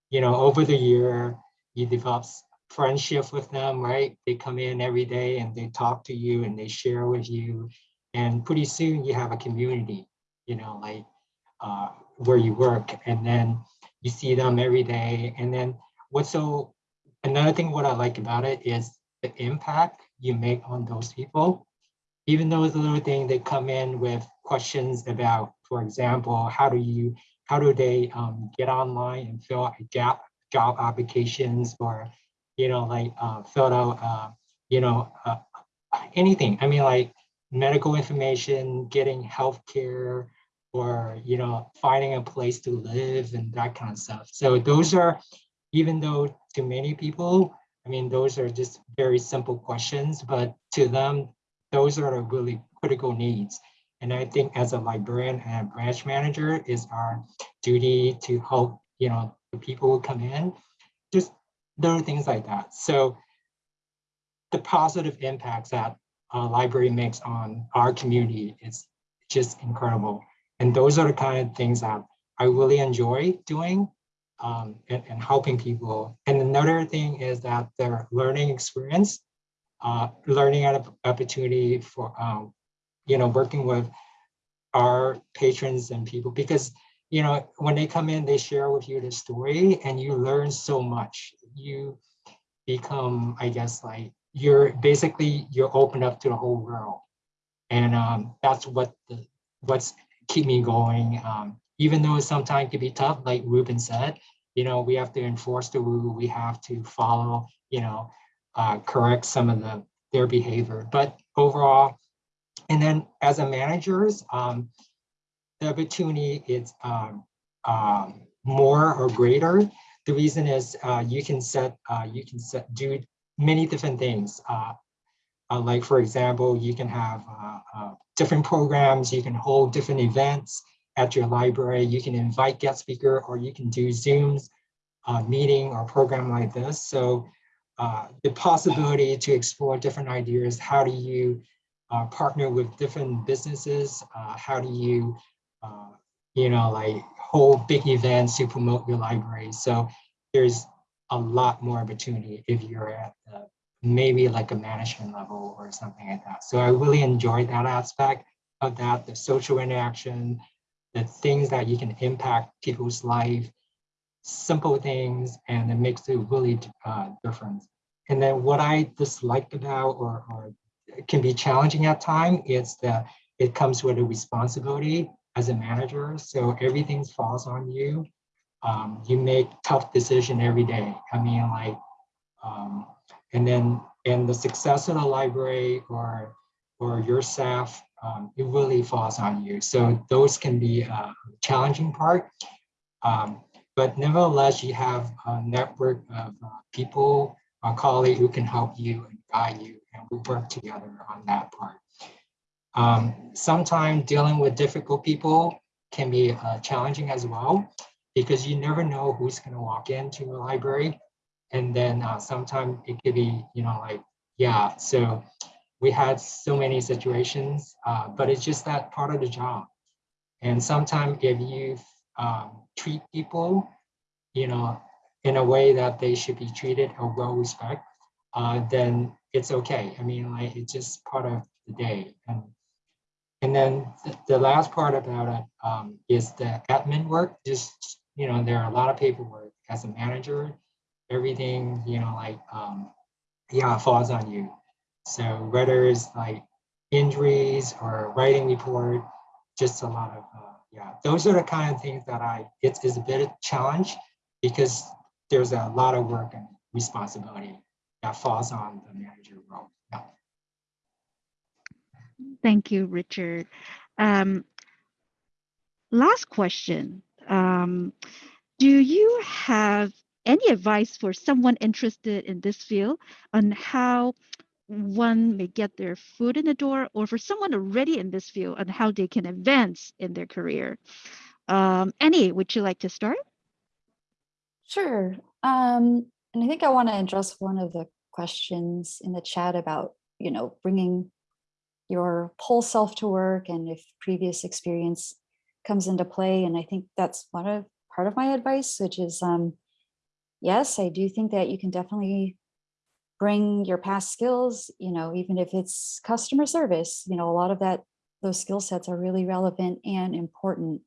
you know, over the year, you develop s- friendship with them, right? They come in every day and they talk to you and they share with you. And pretty soon you have a community, you know, like uh, where you work. And then you see them every day. And then what's so, another thing what I like about it is the impact you make on those people. Even though it's a little thing, they come in with questions about, for example, how do you, how do they um, get online and fill out job, job applications or, you know, like uh, fill out, uh, you know, uh, anything. I mean, like medical information, getting healthcare, or you know finding a place to live and that kind of stuff. So those are even though to many people i mean those are just very simple questions but to them those are the really critical needs. And i think as a librarian and branch manager is our duty to help you know the people who come in. Just little things like that so the positive impacts that a library makes on our community is just incredible and those are the kind of things that I really enjoy doing um, and, and helping people. And another thing is that their learning experience, uh, learning op- opportunity for, um, you know, working with our patrons and people because, you know, when they come in, they share with you the story and you learn so much. You become, I guess, like you're basically, you're open up to the whole world. And um, that's what the, what's keep me going. Um, even though sometimes it can be tough, like Ruben said, you know, we have to enforce the rule, we have to follow, you know, uh, correct some of the their behavior. But overall, and then as a managers, um, the opportunity is um, um, more or greater the reason is uh, you can set, uh, you can set, do many different things. Uh, uh, like, for example, you can have different programs, you can hold different events at your library, you can invite guest speaker, or you can do Zooms, meeting or program like this. So uh, the possibility to explore different ideas, how do you uh, partner with different businesses? Uh, how do you, you know, like hold big events to promote your library? So there's a lot more opportunity if you're at the, maybe like a management level or something like that. So I really enjoyed that aspect of that, the social interaction, the things that you can impact people's life, simple things, and it makes a really uh, difference. And then what I disliked about or, or can be challenging at time is that it comes with a responsibility as a manager. So everything falls on you. Um, you make tough decision every day. I mean, like, um, and then and the success of the library or or your staff, um, it really falls on you. So those can be a challenging part. Um, but nevertheless, you have a network of uh, people, a colleague who can help you and guide you, and we work together on that part. Um, Sometimes dealing with difficult people can be uh, challenging as well, because you never know who's going to walk into a library. And then uh, sometimes it could be, you know, like, yeah, so we had so many situations, uh, but it's just that part of the job. And sometimes if you um, treat people, you know, in a way that they should be treated or well respect, uh, then it's okay. I mean, like it's just part of the day. And and then the last part about it um, is the admin work. Just you know, there are a lot of paperwork as a manager. Everything you know, like um, yeah, falls on you. So whether it's like injuries or writing report, just a lot of uh, yeah. Those are the kind of things that I it's, it's a bit of challenge because there's a lot of work and responsibility that falls on the manager role. Thank you, Richard. Um, last question. Um, do you have any advice for someone interested in this field on how one may get their foot in the door or for someone already in this field on how they can advance in their career? Um, would you like to start? Sure. Um, and I think I want to address one of the questions in the chat about, you know, bringing your whole self to work and if previous experience comes into play. And I think that's one of part of my advice, which is, um, yes, I do think that you can definitely bring your past skills, you know, even if it's customer service, you know, a lot of that, those skill sets are really relevant and important.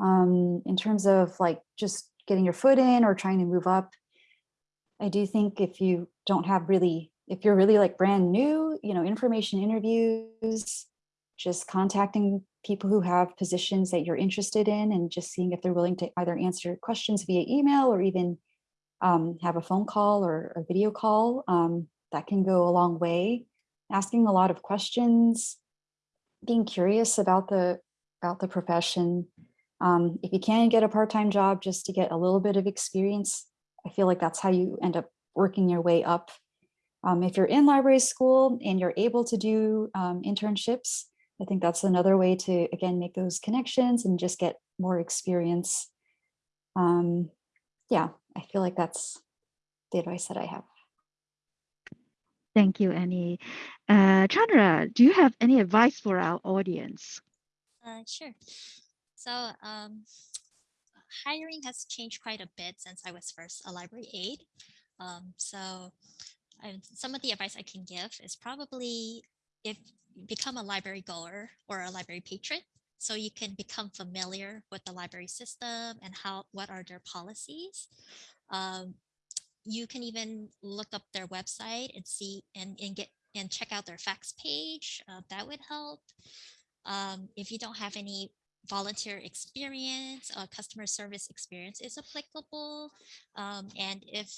Um, in terms of like just getting your foot in or trying to move up, I do think if you don't have really, if you're really like brand new, you know, information interviews, just contacting people who have positions that you're interested in and just seeing if they're willing to either answer questions via email or even um, have a phone call or a video call. Um, that can go a long way. Asking a lot of questions, being curious about the about the profession. Um, if you can get a part-time job just to get a little bit of experience, I feel like that's how you end up working your way up. Um, if you're in library school and you're able to do um, internships, I think that's another way to, again, make those connections and just get more experience. Um, yeah, I feel like that's the advice that I have. Thank you, Annie. Uh, Chandra, do you have any advice for our audience? Uh, sure. So um, hiring has changed quite a bit since I was first a library aide. Um, so I, some of the advice I can give is probably if you become a library goer or a library patron, so you can become familiar with the library system and how what are their policies. Um, you can even look up their website and see and, and get and check out their facts page. Uh, that would help. Um, if you don't have any volunteer experience, uh, customer service experience is applicable. Um, and if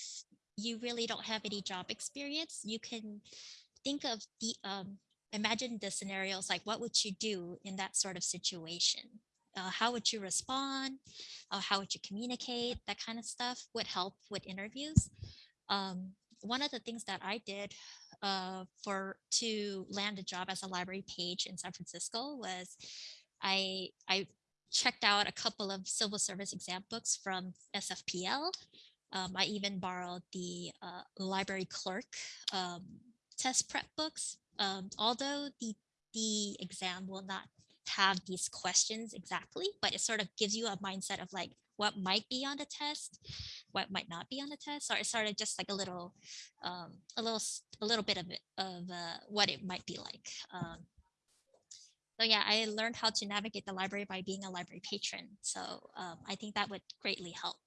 you really don't have any job experience, you can think of the um, imagine the scenarios like what would you do in that sort of situation? uh, how would you respond? Uh, how would you communicate? That kind of stuff would help with interviews. Um, one of the things that I did uh, for to land a job as a library page in San Francisco was I I checked out a couple of civil service exam books from SFPL. Um, I even borrowed the uh, library clerk um, test prep books. Um, although the the exam will not have these questions exactly, but it sort of gives you a mindset of like what might be on the test, what might not be on the test, or it's sort of just like a little, um, a little, a little bit of it of uh, what it might be like. Um, so yeah, I learned how to navigate the library by being a library patron. So um, I think that would greatly help.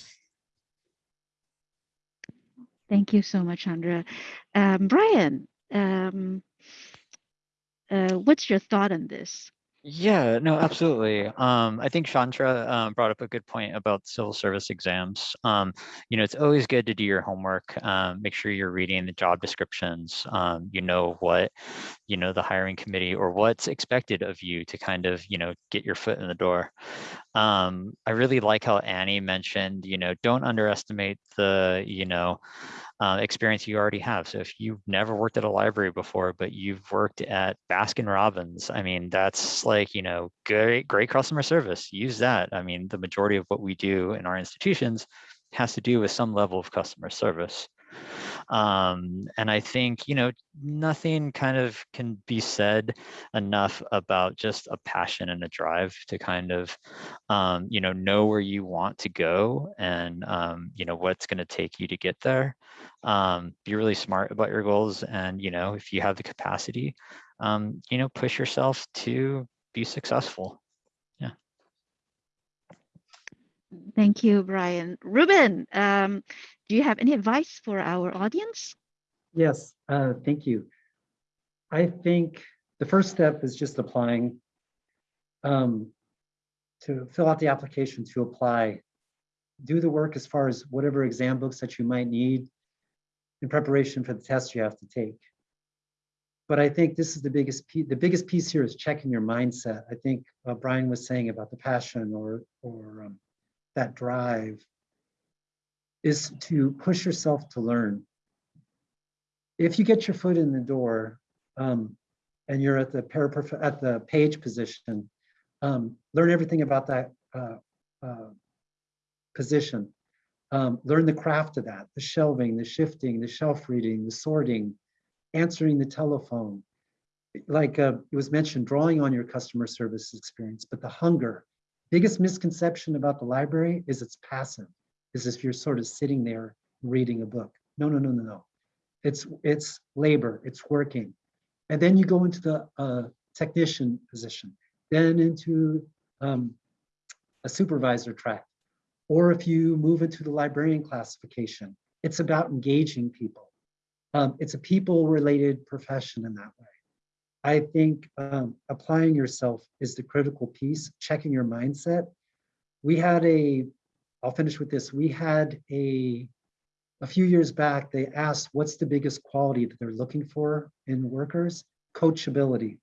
Thank you so much, Chandra. Um, Brian, um, uh, what's your thought on this? Yeah, no, absolutely. Um, I think Chandra um, brought up a good point about civil service exams. Um, you know, it's always good to do your homework. Um, make sure you're reading the job descriptions. Um, you know what, you know, the hiring committee or what's expected of you to kind of, you know, get your foot in the door. Um, I really like how Annie mentioned, you know, don't underestimate the, you know, uh, experience you already have. So if you've never worked at a library before, but you've worked at Baskin Robbins, I mean, that's like, you know, great, great customer service. Use that. I mean, the majority of what we do in our institutions has to do with some level of customer service. Um, and I think, you know, nothing kind of can be said enough about just a passion and a drive to kind of, um, you know, know where you want to go and, um, you know, what's going to take you to get there. Um, be really smart about your goals. And, you know, if you have the capacity, um, you know, push yourself to be successful. Yeah. Thank you, Brian. Ruben, um, do you have any advice for our audience? Yes, uh, thank you. I think the first step is just applying. Um, to fill out the application to apply. Do the work as far as whatever exam books that you might need in preparation for the test you have to take. But I think this is the biggest piece, the biggest piece here is checking your mindset. I think uh, Brian was saying about the passion or, or um, that drive is to push yourself to learn. If you get your foot in the door um, and you're at the paraprof at the page position, um, learn everything about that uh, uh, position. Um, learn the craft of that, the shelving, the shifting, the shelf reading, the sorting, answering the telephone. Like uh, it was mentioned, drawing on your customer service experience, but the hunger. Biggest misconception about the library is it's passive, is if you're sort of sitting there reading a book. No, no, no, no, no. It's, it's labor, it's working. And then you go into the uh, technician position, then into um, a supervisor track. Or if you move into the librarian classification, it's about engaging people. Um, it's a people related profession in that way. I think um, applying yourself is the critical piece, checking your mindset. We had a, I'll finish with this. We had a, a few years back, they asked what's the biggest quality that they're looking for in workers? Coachability.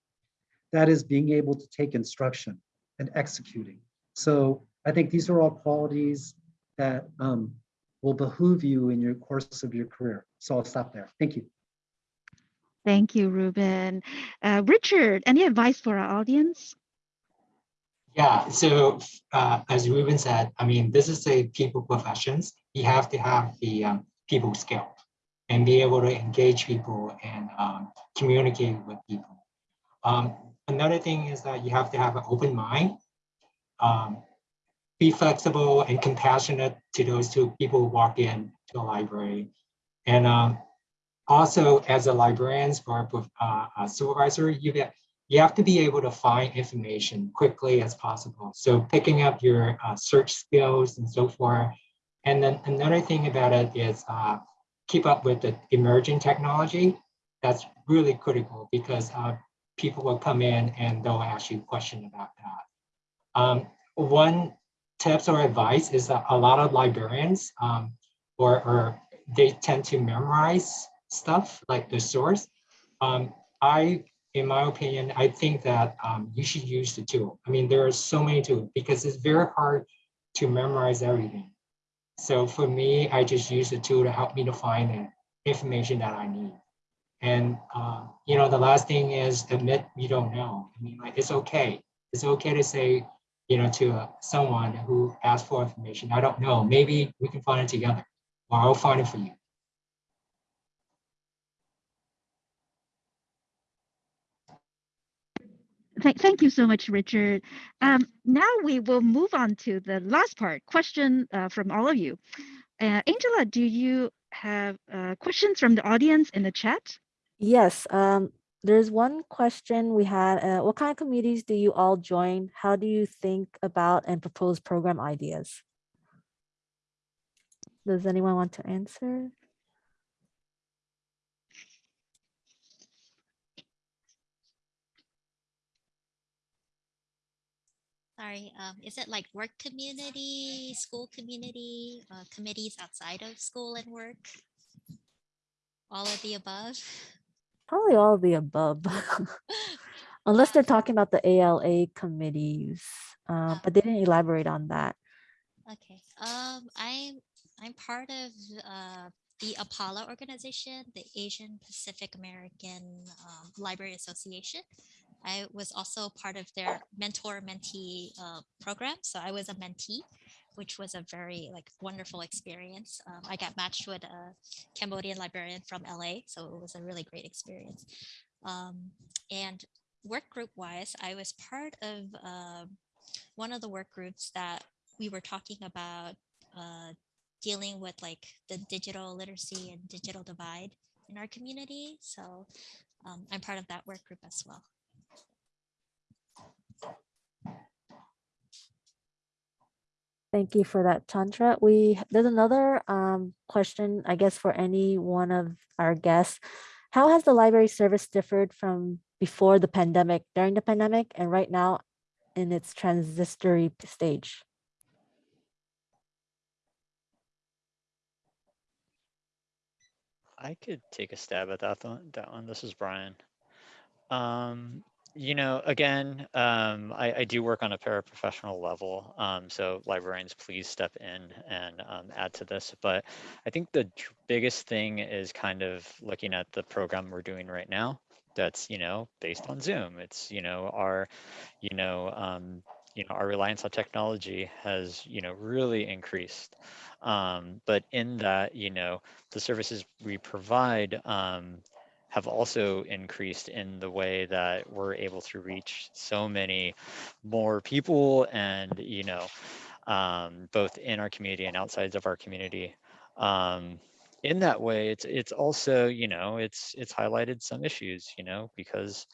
That is being able to take instruction and executing. So I think these are all qualities that um, will behoove you in your course of your career. So I'll stop there. Thank you. Thank you, Ruben. Uh, Richard, any advice for our audience? Yeah, so uh, as Ruben said, I mean, this is a people professions. You have to have the um, people skill and be able to engage people and um, communicate with people. Um, another thing is that you have to have an open mind, um, be flexible and compassionate to those two people who walk in to a library. And um, also as a librarian or uh, a supervisor, you get you have to be able to find information quickly as possible. So picking up your uh, search skills and so forth. And then another thing about it is uh, keep up with the emerging technology. That's really critical because uh, people will come in and they'll ask you question about that. Um, one tips or advice is that a lot of librarians um, or, or they tend to memorize stuff like the source. Um, I in my opinion, I think that um, you should use the tool. I mean, there are so many tools because it's very hard to memorize everything. So for me, I just use the tool to help me to find the information that I need. And uh, you know, the last thing is admit you don't know. I mean, like it's okay. It's okay to say, you know, to uh, someone who asks for information, I don't know. Maybe we can find it together, or I'll find it for you. Thank, thank you so much, Richard. Um, now we will move on to the last part, question uh, from all of you. Uh, Angela, do you have uh, questions from the audience in the chat? Yes, um, there's one question we had. Uh, what kind of committees do you all join? How do you think about and propose program ideas? Does anyone want to answer? Sorry, um, is it like work community, school community, uh, committees outside of school and work? All of the above? Probably all of the above. Unless they're talking about the ALA committees, uh, Oh. but they didn't elaborate on that. Okay, um, I'm, I'm part of, uh, the APALA organization, the Asian Pacific American, um, Library Association. I was also part of their mentor mentee, uh, program, so I was a mentee, which was a very like wonderful experience. Um, I got matched with a Cambodian librarian from LA, so it was a really great experience. Um, and work group wise, I was part of, uh, one of the work groups that we were talking about uh, dealing with like the digital literacy and digital divide in our community. So um, I'm part of that work group as well. Thank you for that, Chandra. We, there's another um, question, I guess, for any one of our guests. How has the library service differed from before the pandemic, during the pandemic, and right now in its transitory stage? I could take a stab at that one. That one. This is Brian. Um, you know, again, um, I, I do work on a paraprofessional level. Um, so librarians, please step in and um, add to this. But I think the biggest thing is kind of looking at the program we're doing right now. That's you know based on Zoom. It's you know our, you know, um, you know our reliance on technology has you know really increased. Um, but in that, you know, the services we provide um, have also increased in the way that we're able to reach so many more people and you know um, both in our community and outside of our community. Um, in that way it's it's also you know it's it's highlighted some issues you know because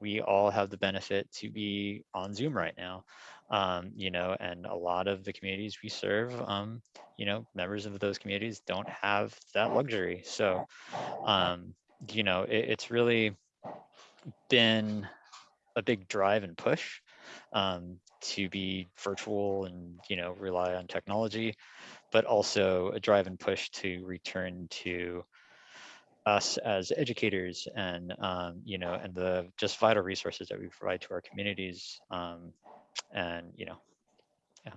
we all have the benefit to be on zoom right now. Um, you know and a lot of the communities we serve um, you know members of those communities don't have that luxury. So um, you know it, it's really been a big drive and push um, to be virtual and you know rely on technology but also a drive and push to return to us as educators and um, you know and the just vital resources that we provide to our communities um, and you know yeah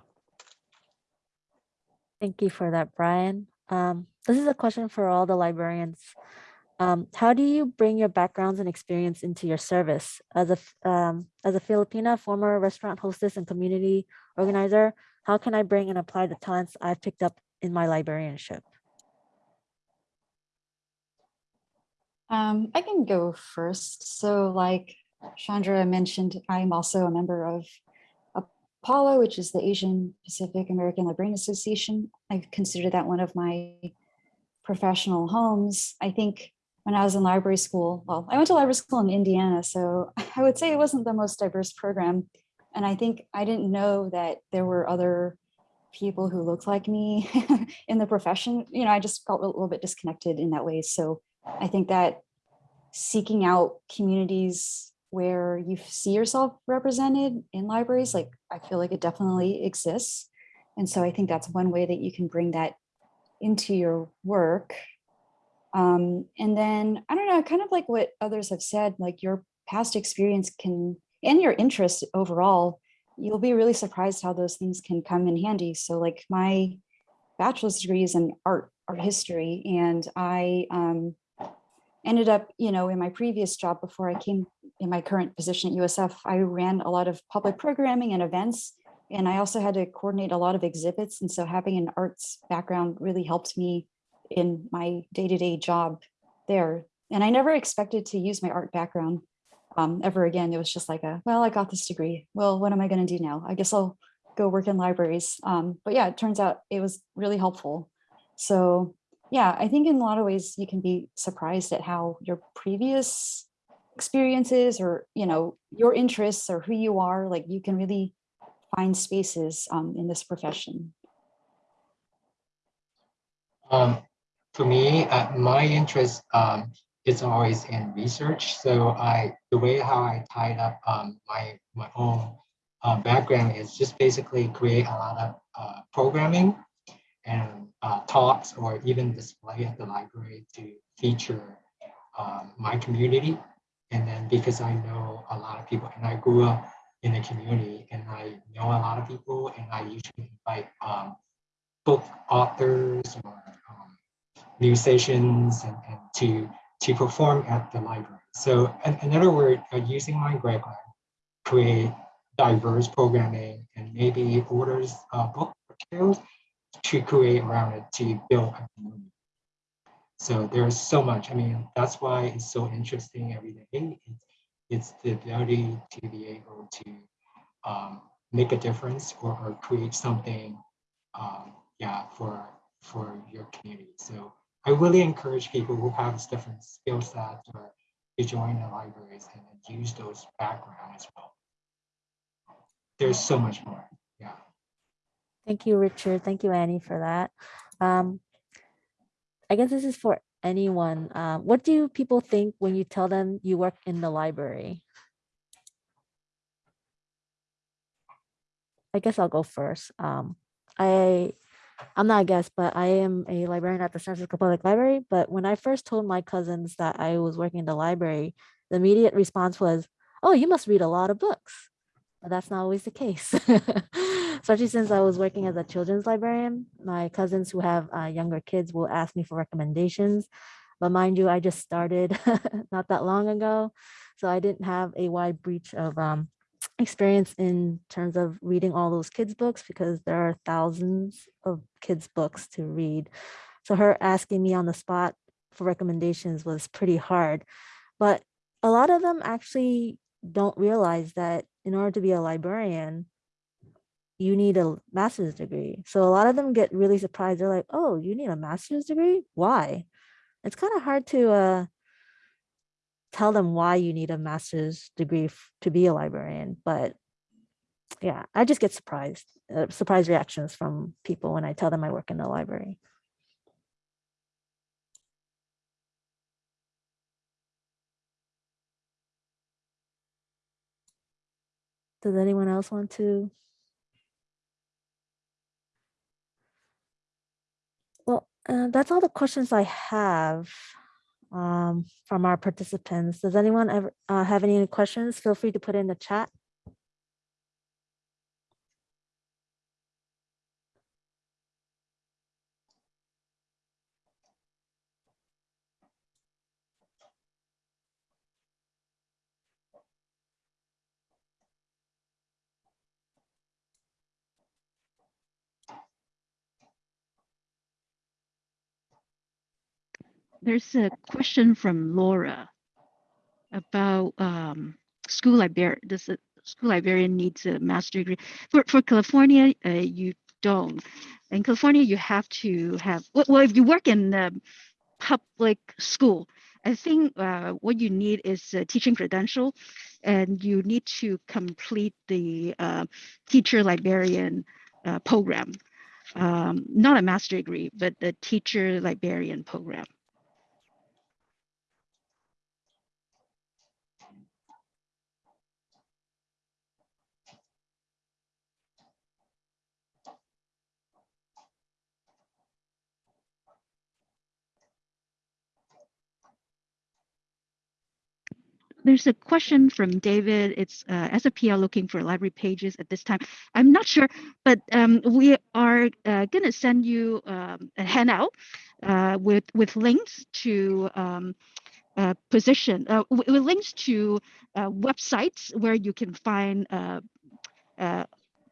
Thank you for that, Brian. Um, this is a question for all the librarians. Um, how do you bring your backgrounds and experience into your service as a um, as a Filipina, former restaurant hostess and community organizer? How can I bring and apply the talents I've picked up in my librarianship? Um, I can go first. So like Chandra mentioned, I'm also a member of APALA, which is the Asian Pacific American Librarian Association. I consider that one of my professional homes. I think when I was in library school, well, I went to library school in Indiana, so I would say it wasn't the most diverse program. And I think I didn't know that there were other people who looked like me in the profession. You know, I just felt a little bit disconnected in that way. So I think that seeking out communities where you see yourself represented in libraries, like I feel like it definitely exists. And so I think that's one way that you can bring that into your work. Um, and then I don't know, kind of like what others have said, like your past experience can, and your interest overall, you'll be really surprised how those things can come in handy. So like my bachelor's degree is in art, art history, and I um, ended up, you know, in my previous job before I came in my current position at USF, I ran a lot of public programming and events, and I also had to coordinate a lot of exhibits. And so having an arts background really helped me in my day-to-day job there. And I never expected to use my art background um, ever again. It was just like a, well, I got this degree. Well, what am I going to do now? I guess I'll go work in libraries. Um, but yeah, it turns out it was really helpful. So yeah, I think in a lot of ways you can be surprised at how your previous experiences or, you know, your interests or who you are, like you can really find spaces um, in this profession. Um, for me, uh, my interest um, is always in research. So I, the way how I tied up um, my my own uh, background is just basically create a lot of uh, programming and uh, talks or even display at the library to feature um, my community. And then because I know a lot of people and I grew up in the community and I know a lot of people and I usually invite um, book authors or musicians and, and to to perform at the library. So in, in other words, uh, using my background, create diverse programming and maybe orders uh, book materials to create around it to build a community. So there's so much. I mean, that's why it's so interesting every day. It's, it's the ability to be able to um, make a difference or, or create something, um, yeah, for for your community. So I really encourage people who have different skill sets or to join the libraries and use those background as well. There's so much more. Yeah. Thank you, Richard. Thank you, Annie, for that. Um, I guess this is for anyone. Um, what do people think when you tell them you work in the library? I guess I'll go first. Um, I, I'm not a guest, but I am a librarian at the San Francisco Public Library. But when I first told my cousins that I was working in the library, the immediate response was, oh, you must read a lot of books. But that's not always the case. Especially since I was working as a children's librarian, my cousins who have uh, younger kids will ask me for recommendations. But mind you, I just started not that long ago. So I didn't have a wide breach of um, experience in terms of reading all those kids books because there are thousands of kids books to read. So her asking me on the spot for recommendations was pretty hard. But a lot of them actually don't realize that in order to be a librarian, you need a master's degree. So a lot of them get really surprised. They're like, oh, you need a master's degree? Why? It's kind of hard to uh, tell them why you need a master's degree to be a librarian. But yeah, I just get surprised, uh, surprise reactions from people when I tell them I work in the library. Does anyone else want to? Well, uh, that's all the questions I have um, from our participants. Does anyone ever uh, have any questions? Feel free to put in the chat. There's a question from Laura about um, school librarian. Does a school librarian needs a master degree? For for California, uh, you don't. In California, you have to have. Well, if you work in the public school, I think uh, what you need is a teaching credential, and you need to complete the uh, teacher librarian uh, program. Um, not a master degree, but the teacher librarian program. There's a question from David. It's uh, SFPL looking for library pages at this time. I'm not sure, but um, we are uh, going to send you um, a handout uh, with with links to um, uh, position uh, with links to uh, websites where you can find uh,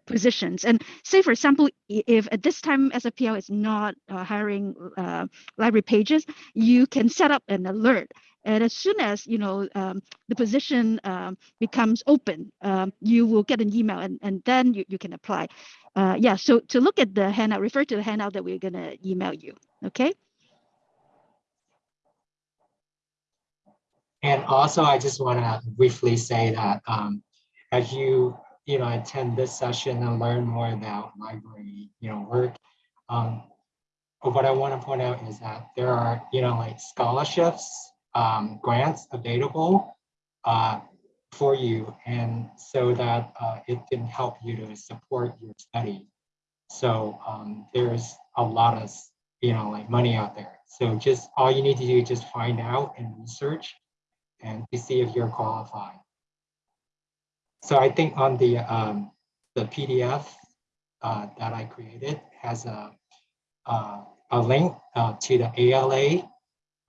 positions. And say, for example, if at this time SFPL is not uh, hiring uh, library pages, you can set up an alert. And as soon as you know um, the position um, becomes open, um, you will get an email, and, and then you, you can apply. Uh, yeah. So to look at the handout, refer to the handout that we're gonna email you. Okay. And also, I just want to briefly say that um, as you, you know, attend this session and learn more about library, you know, work, um, what I want to point out is that there are, you know, like scholarships, um, grants available uh, for you, and so that uh, it can help you to support your study. So um, there's a lot of, you know, like money out there. So just all you need to do is just find out and research and to see if you're qualified. So I think on the um, the PDF uh, that I created has a uh, a link uh, to the ALA.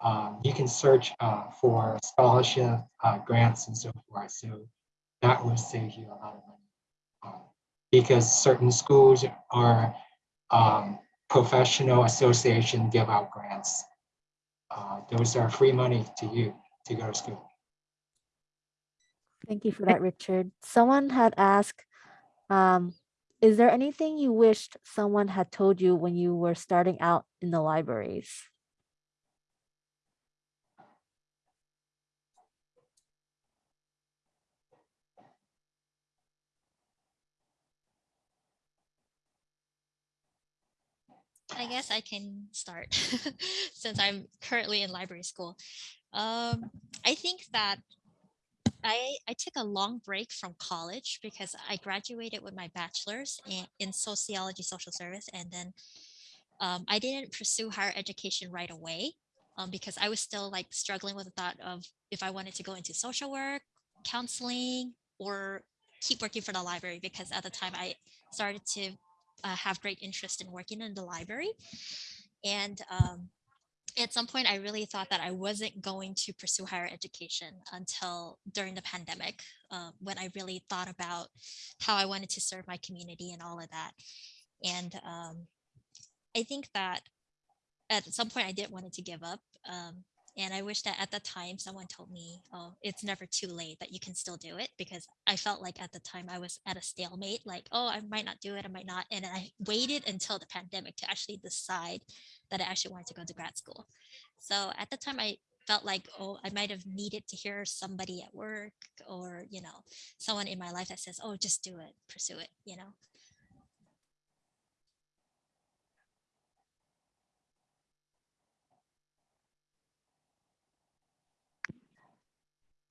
Um, you can search uh, for scholarship uh, grants and so forth. So that will save you a lot of money um, because certain schools or um, professional association give out grants. Uh, those are free money to you to go to school. Thank you for that, Richard. Someone had asked, um, is there anything you wished someone had told you when you were starting out in the libraries? I guess I can start since I'm currently in library school. Um, I think that I, I took a long break from college because I graduated with my bachelor's in, in sociology, social service, and then um, I didn't pursue higher education right away um, because I was still like struggling with the thought of if I wanted to go into social work, counseling, or keep working for the library because at the time I started to uh, have great interest in working in the library. And um, at some point, I really thought that I wasn't going to pursue higher education until during the pandemic, uh, when I really thought about how I wanted to serve my community and all of that. And um, I think that at some point I did wanted to give up. Um, and I wish that at the time someone told me, oh, it's never too late, that you can still do it. Because I felt like at the time I was at a stalemate, like, oh, I might not do it, I might not. And I waited until the pandemic to actually decide that I actually wanted to go to grad school. So at the time I felt like, oh, I might have needed to hear somebody at work or, you know, someone in my life that says, oh, just do it, pursue it, you know.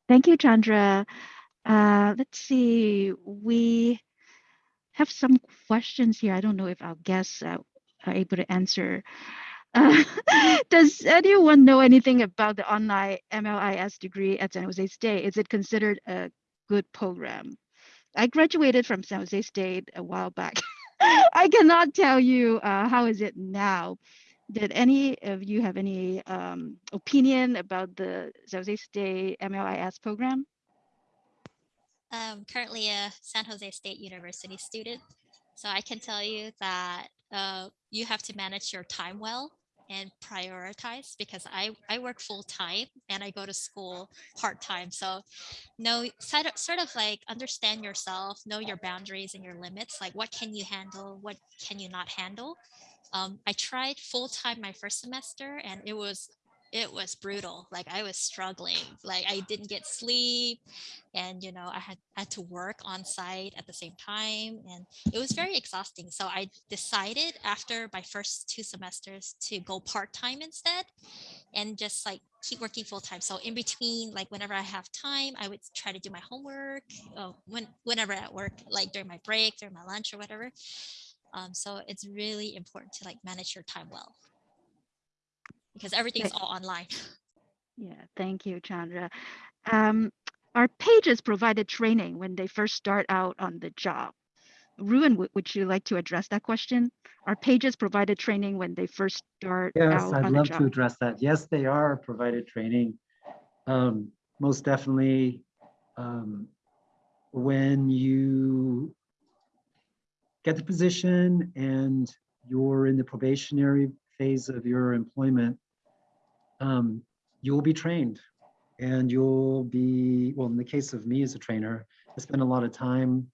Thank you, Chandra. Uh, let's see. We have some questions here. I don't know if our guests uh, are able to answer. Uh, does anyone know anything about the online MLIS degree at San Jose State? Is it considered a good program? I graduated from San Jose State a while back. I cannot tell you uh, how is it now. Did any of you have any um, opinion about the San Jose State MLIS program? I'm currently a San Jose State University student. So I can tell you that uh, you have to manage your time well and prioritize because I, I work full time and I go to school part time. So know sort of, sort of like understand yourself, know your boundaries and your limits, like what can you handle, what can you not handle. Um, I tried full time my first semester and it was it was brutal. Like I was struggling. Like I didn't get sleep and you know I had had to work on site at the same time and it was very exhausting. So I decided after my first two semesters to go part-time instead and just like keep working full time. So in between, like whenever I have time, I would try to do my homework uh, when whenever at work, like during my break, during my lunch or whatever. Um, so it's really important to like manage your time well because everything's all online. Yeah, thank you, Chandra. Um, Are pages provided training when they first start out on the job? Ruben, would, would you like to address that question? Are pages provided training when they first start Yes, out I'd on the love to address that. Yes, they are provided training. Um, most definitely. Um, when you get the position and you're in the probationary phase of your employment, um, you will be trained and you'll be, well, in the case of me as a trainer, I spend a lot of time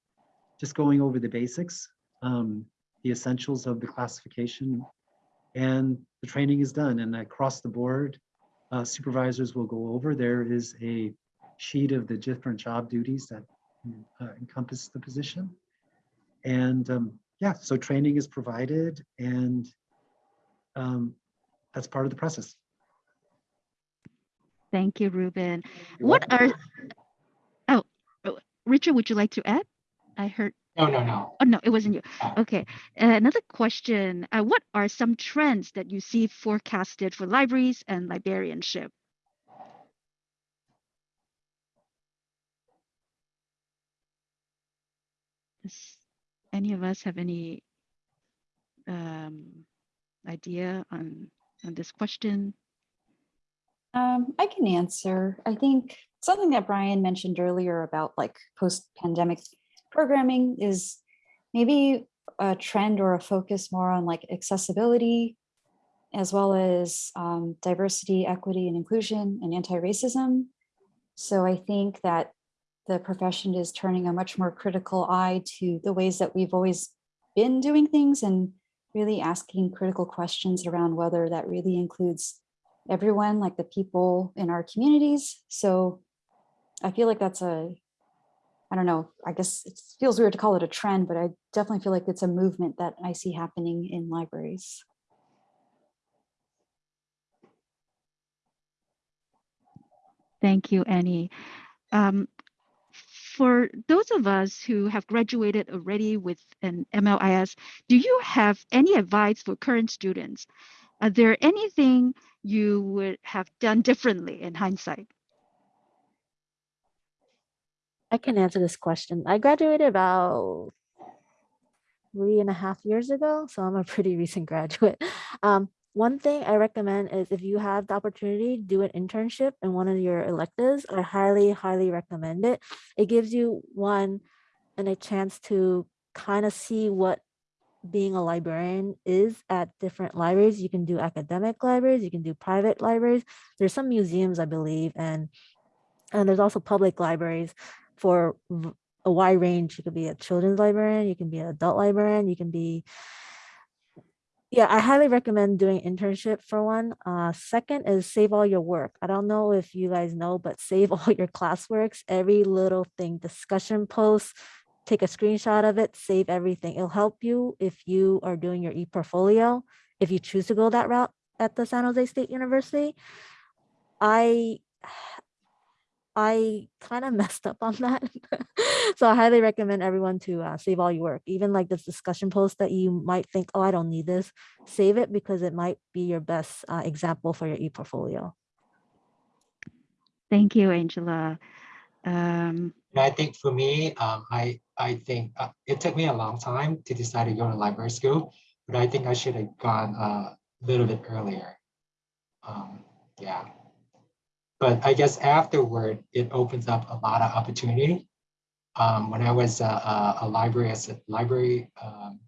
just going over the basics, um, the essentials of the classification and the training is done. And across the board uh, supervisors will go over. There is a sheet of the different job duties that uh, encompass the position and um, yeah so training is provided and um, that's part of the process Thank you, Ruben. You're What welcome. are, oh, oh, Richard, would you like to add? I heard, No, no, no. oh, no, it wasn't you. Ah. Okay, uh, another question. Uh, what are some trends that you see forecasted for libraries and librarianship? Does any of us have any um, idea on, on this question? Um, I can answer. I think something that Brian mentioned earlier about like post-pandemic programming is maybe a trend or a focus more on like accessibility as well as um, diversity, equity, and inclusion and anti-racism. So I think that the profession is turning a much more critical eye to the ways that we've always been doing things and really asking critical questions around whether that really includes everyone, like the people in our communities. So I feel like that's a, I don't know, I guess it feels weird to call it a trend, but I definitely feel like it's a movement that I see happening in libraries. Thank you, Annie. Um, for those of us who have graduated already with an MLIS, do you have any advice for current students? Are there anything you would have done differently in hindsight? I can answer this question. I graduated about three and a half years ago, so I'm a pretty recent graduate. Um, one thing I recommend is if you have the opportunity, do an internship in one of your electives. I highly, highly recommend it. It gives you one and a chance to kind of see what being a librarian is at different libraries. You can do academic libraries, you can do private libraries. There's some museums, I believe, and and there's also public libraries for a wide range. You could be a children's librarian, you can be an adult librarian, you can be yeah, I highly recommend doing internship for one. Uh, second is save all your work. I don't know if you guys know, but save all your classworks, every little thing, discussion posts, take a screenshot of it, save everything. It'll help you if you are doing your e-portfolio, if you choose to go that route at the San Jose State University. I I kind of messed up on that. so I highly recommend everyone to uh, save all your work, even like this discussion post that you might think, oh, I don't need this. Save it because it might be your best uh, example for your e-portfolio. Thank you, Angela. Um, And I think for me, um, I, I think uh, it took me a long time to decide to go to library school, but I think I should have gone a little bit earlier. Um, yeah. But I guess afterward, it opens up a lot of opportunity. Um, when I was a, a, a library a library um,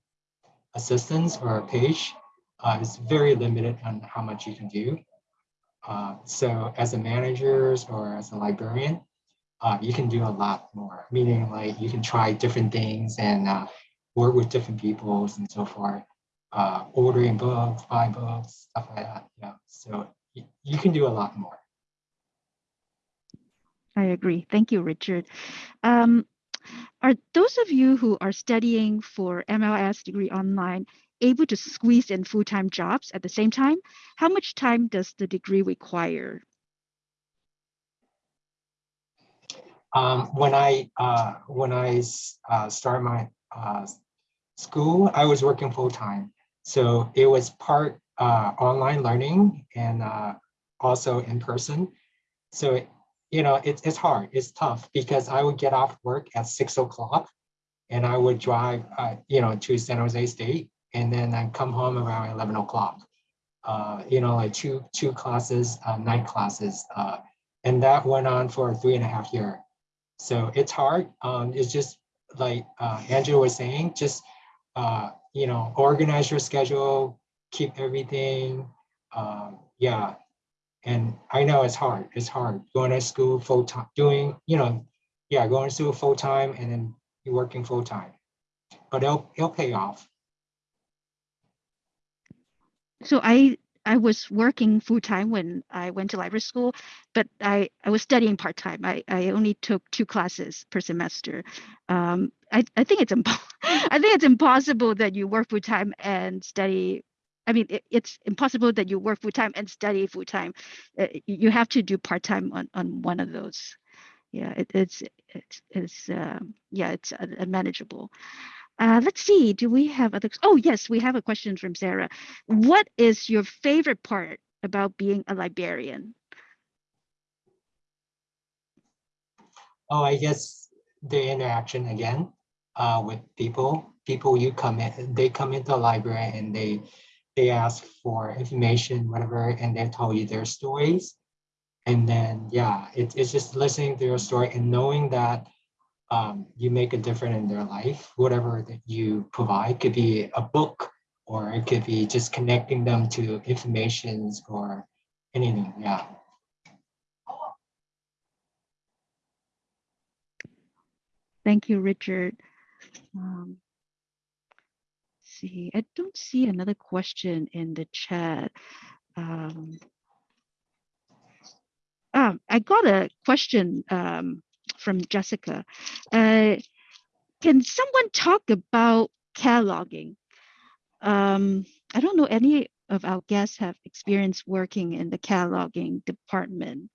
assistant or a page, uh, it's very limited on how much you can do. Uh, so as a manager or as a librarian, uh, you can do a lot more, meaning like you can try different things and uh, work with different peoples and so forth, uh, ordering books, buy books, stuff like that. Yeah, so you can do a lot more. I agree. Thank you, Richard. Um, are those of you who are studying for MLS degree online able to squeeze in full-time jobs at the same time? How much time does the degree require? Um, when I uh, I uh, started my uh, school, I was working full time, so it was part uh, online learning and uh, also in person. So you know, it's, it's hard, it's tough because I would get off work at six o'clock and I would drive, uh, you know, to San Jose State and then I come home around 11 o'clock. Uh, you know, like two, two classes, uh, night classes. Uh, and that went on for three and a half year. So it's hard. Um, it's just like uh, Angela was saying, just, uh, you know, organize your schedule, keep everything. Um, yeah. And I know it's hard. It's hard going to school full time, doing, you know, yeah, going to school full time and then you're working full time. But it'll, it'll pay off. So I I was working full time when I went to library school, but I, I was studying part time. I, I only took two classes per semester. Um, I, I think it's I think it's impossible that you work full time and study. I mean, it, it's impossible that you work full time and study full time. Uh, you have to do part time on, on one of those. Yeah, it, it's it's it's um, yeah, it's uh, unmanageable. Uh, let's see. Do we have other? Oh, yes, we have a question from Sarah. What is your favorite part about being a librarian? Oh, I guess the interaction again uh, with people. People you come in, they come into the library and they they ask for information, whatever, and they tell you their stories. And then yeah, it, it's just listening to your story and knowing that um, you make a difference in their life, whatever that you provide could be a book or it could be just connecting them to informations or anything. Yeah. Thank you, Richard. Um, see, I don't see another question in the chat. Um, um, I got a question um, from Jessica. Uh, can someone talk about cataloging? Um, I don't know any of our guests have experience working in the cataloging department.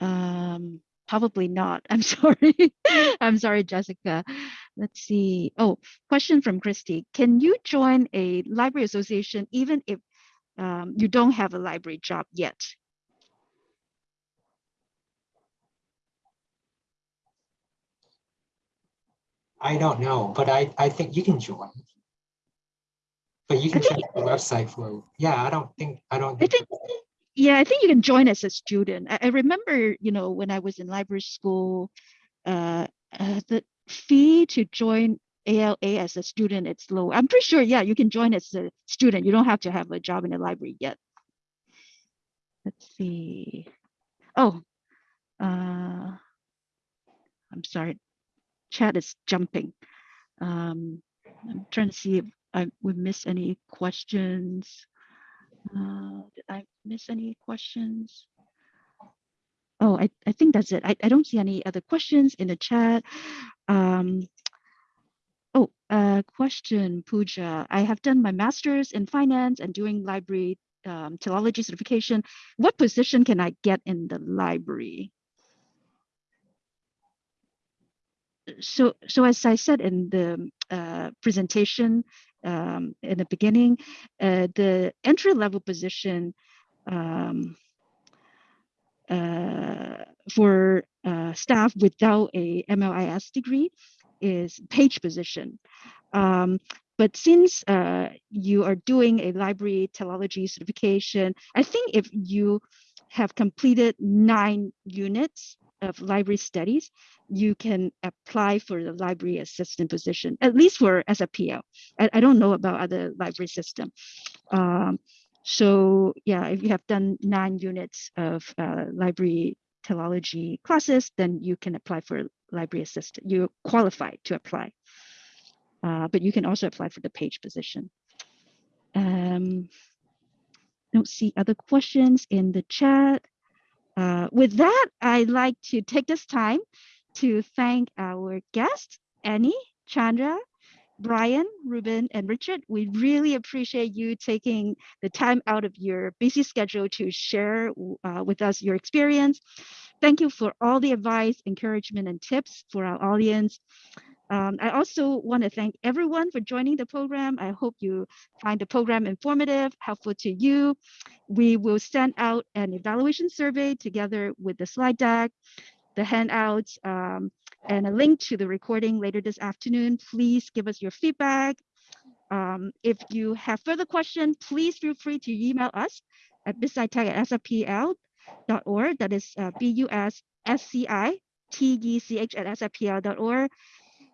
Um, probably not. I'm sorry. I'm sorry, Jessica. Let's see. Oh, question from Christy. Can you join a library association even if um, you don't have a library job yet? I don't know, but I, I think you can join. But you can check the website for, yeah, I don't think, I don't. I think, yeah, I think you can join as a student. I, I remember, you know, when I was in library school, uh, uh, the fee to join ALA as a student, it's low. I'm pretty sure, yeah, you can join as a student. You don't have to have a job in the library yet. Let's see. Oh, uh, I'm sorry, chat is jumping. Um, I'm trying to see if I would miss any questions. Uh, did I miss any questions? Oh, I, I think that's it. I, I don't see any other questions in the chat. Um, oh, uh, question, Pooja. I have done my master's in finance and doing library um, philology certification. What position can I get in the library? so so as I said in the uh, presentation um, in the beginning, uh, the entry level position um, for uh, staff without a MLIS degree is page position. Um, but since uh, you are doing a library technology certification, I think if you have completed nine units of library studies, you can apply for the library assistant position, at least for SFPL. I, I don't know about other library system. Um, so yeah, if you have done nine units of uh, library technology classes, then you can apply for library assistant. You're qualified to apply. Uh, but you can also apply for the page position. Um, don't see other questions in the chat. Uh, with that, I'd like to take this time to thank our guests, Annie, Chandra, Brian, Ruben, and Richard. We really appreciate you taking the time out of your busy schedule to share uh, with us your experience. Thank you for all the advice, encouragement, and tips for our audience. Um, I also want to thank everyone for joining the program. I hope you find the program informative, helpful to you. We will send out an evaluation survey together with the slide deck, the handouts, um, and a link to the recording later this afternoon. Please give us your feedback. Um, if you have further questions, please feel free to email us at busscitech at sfpl.org. That is uh, B-U-S-S-C-I-T-E-C-H at sfpl.org.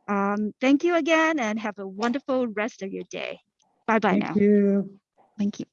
Um, thank you again and have a wonderful rest of your day. Bye bye now. Thank you. Thank you.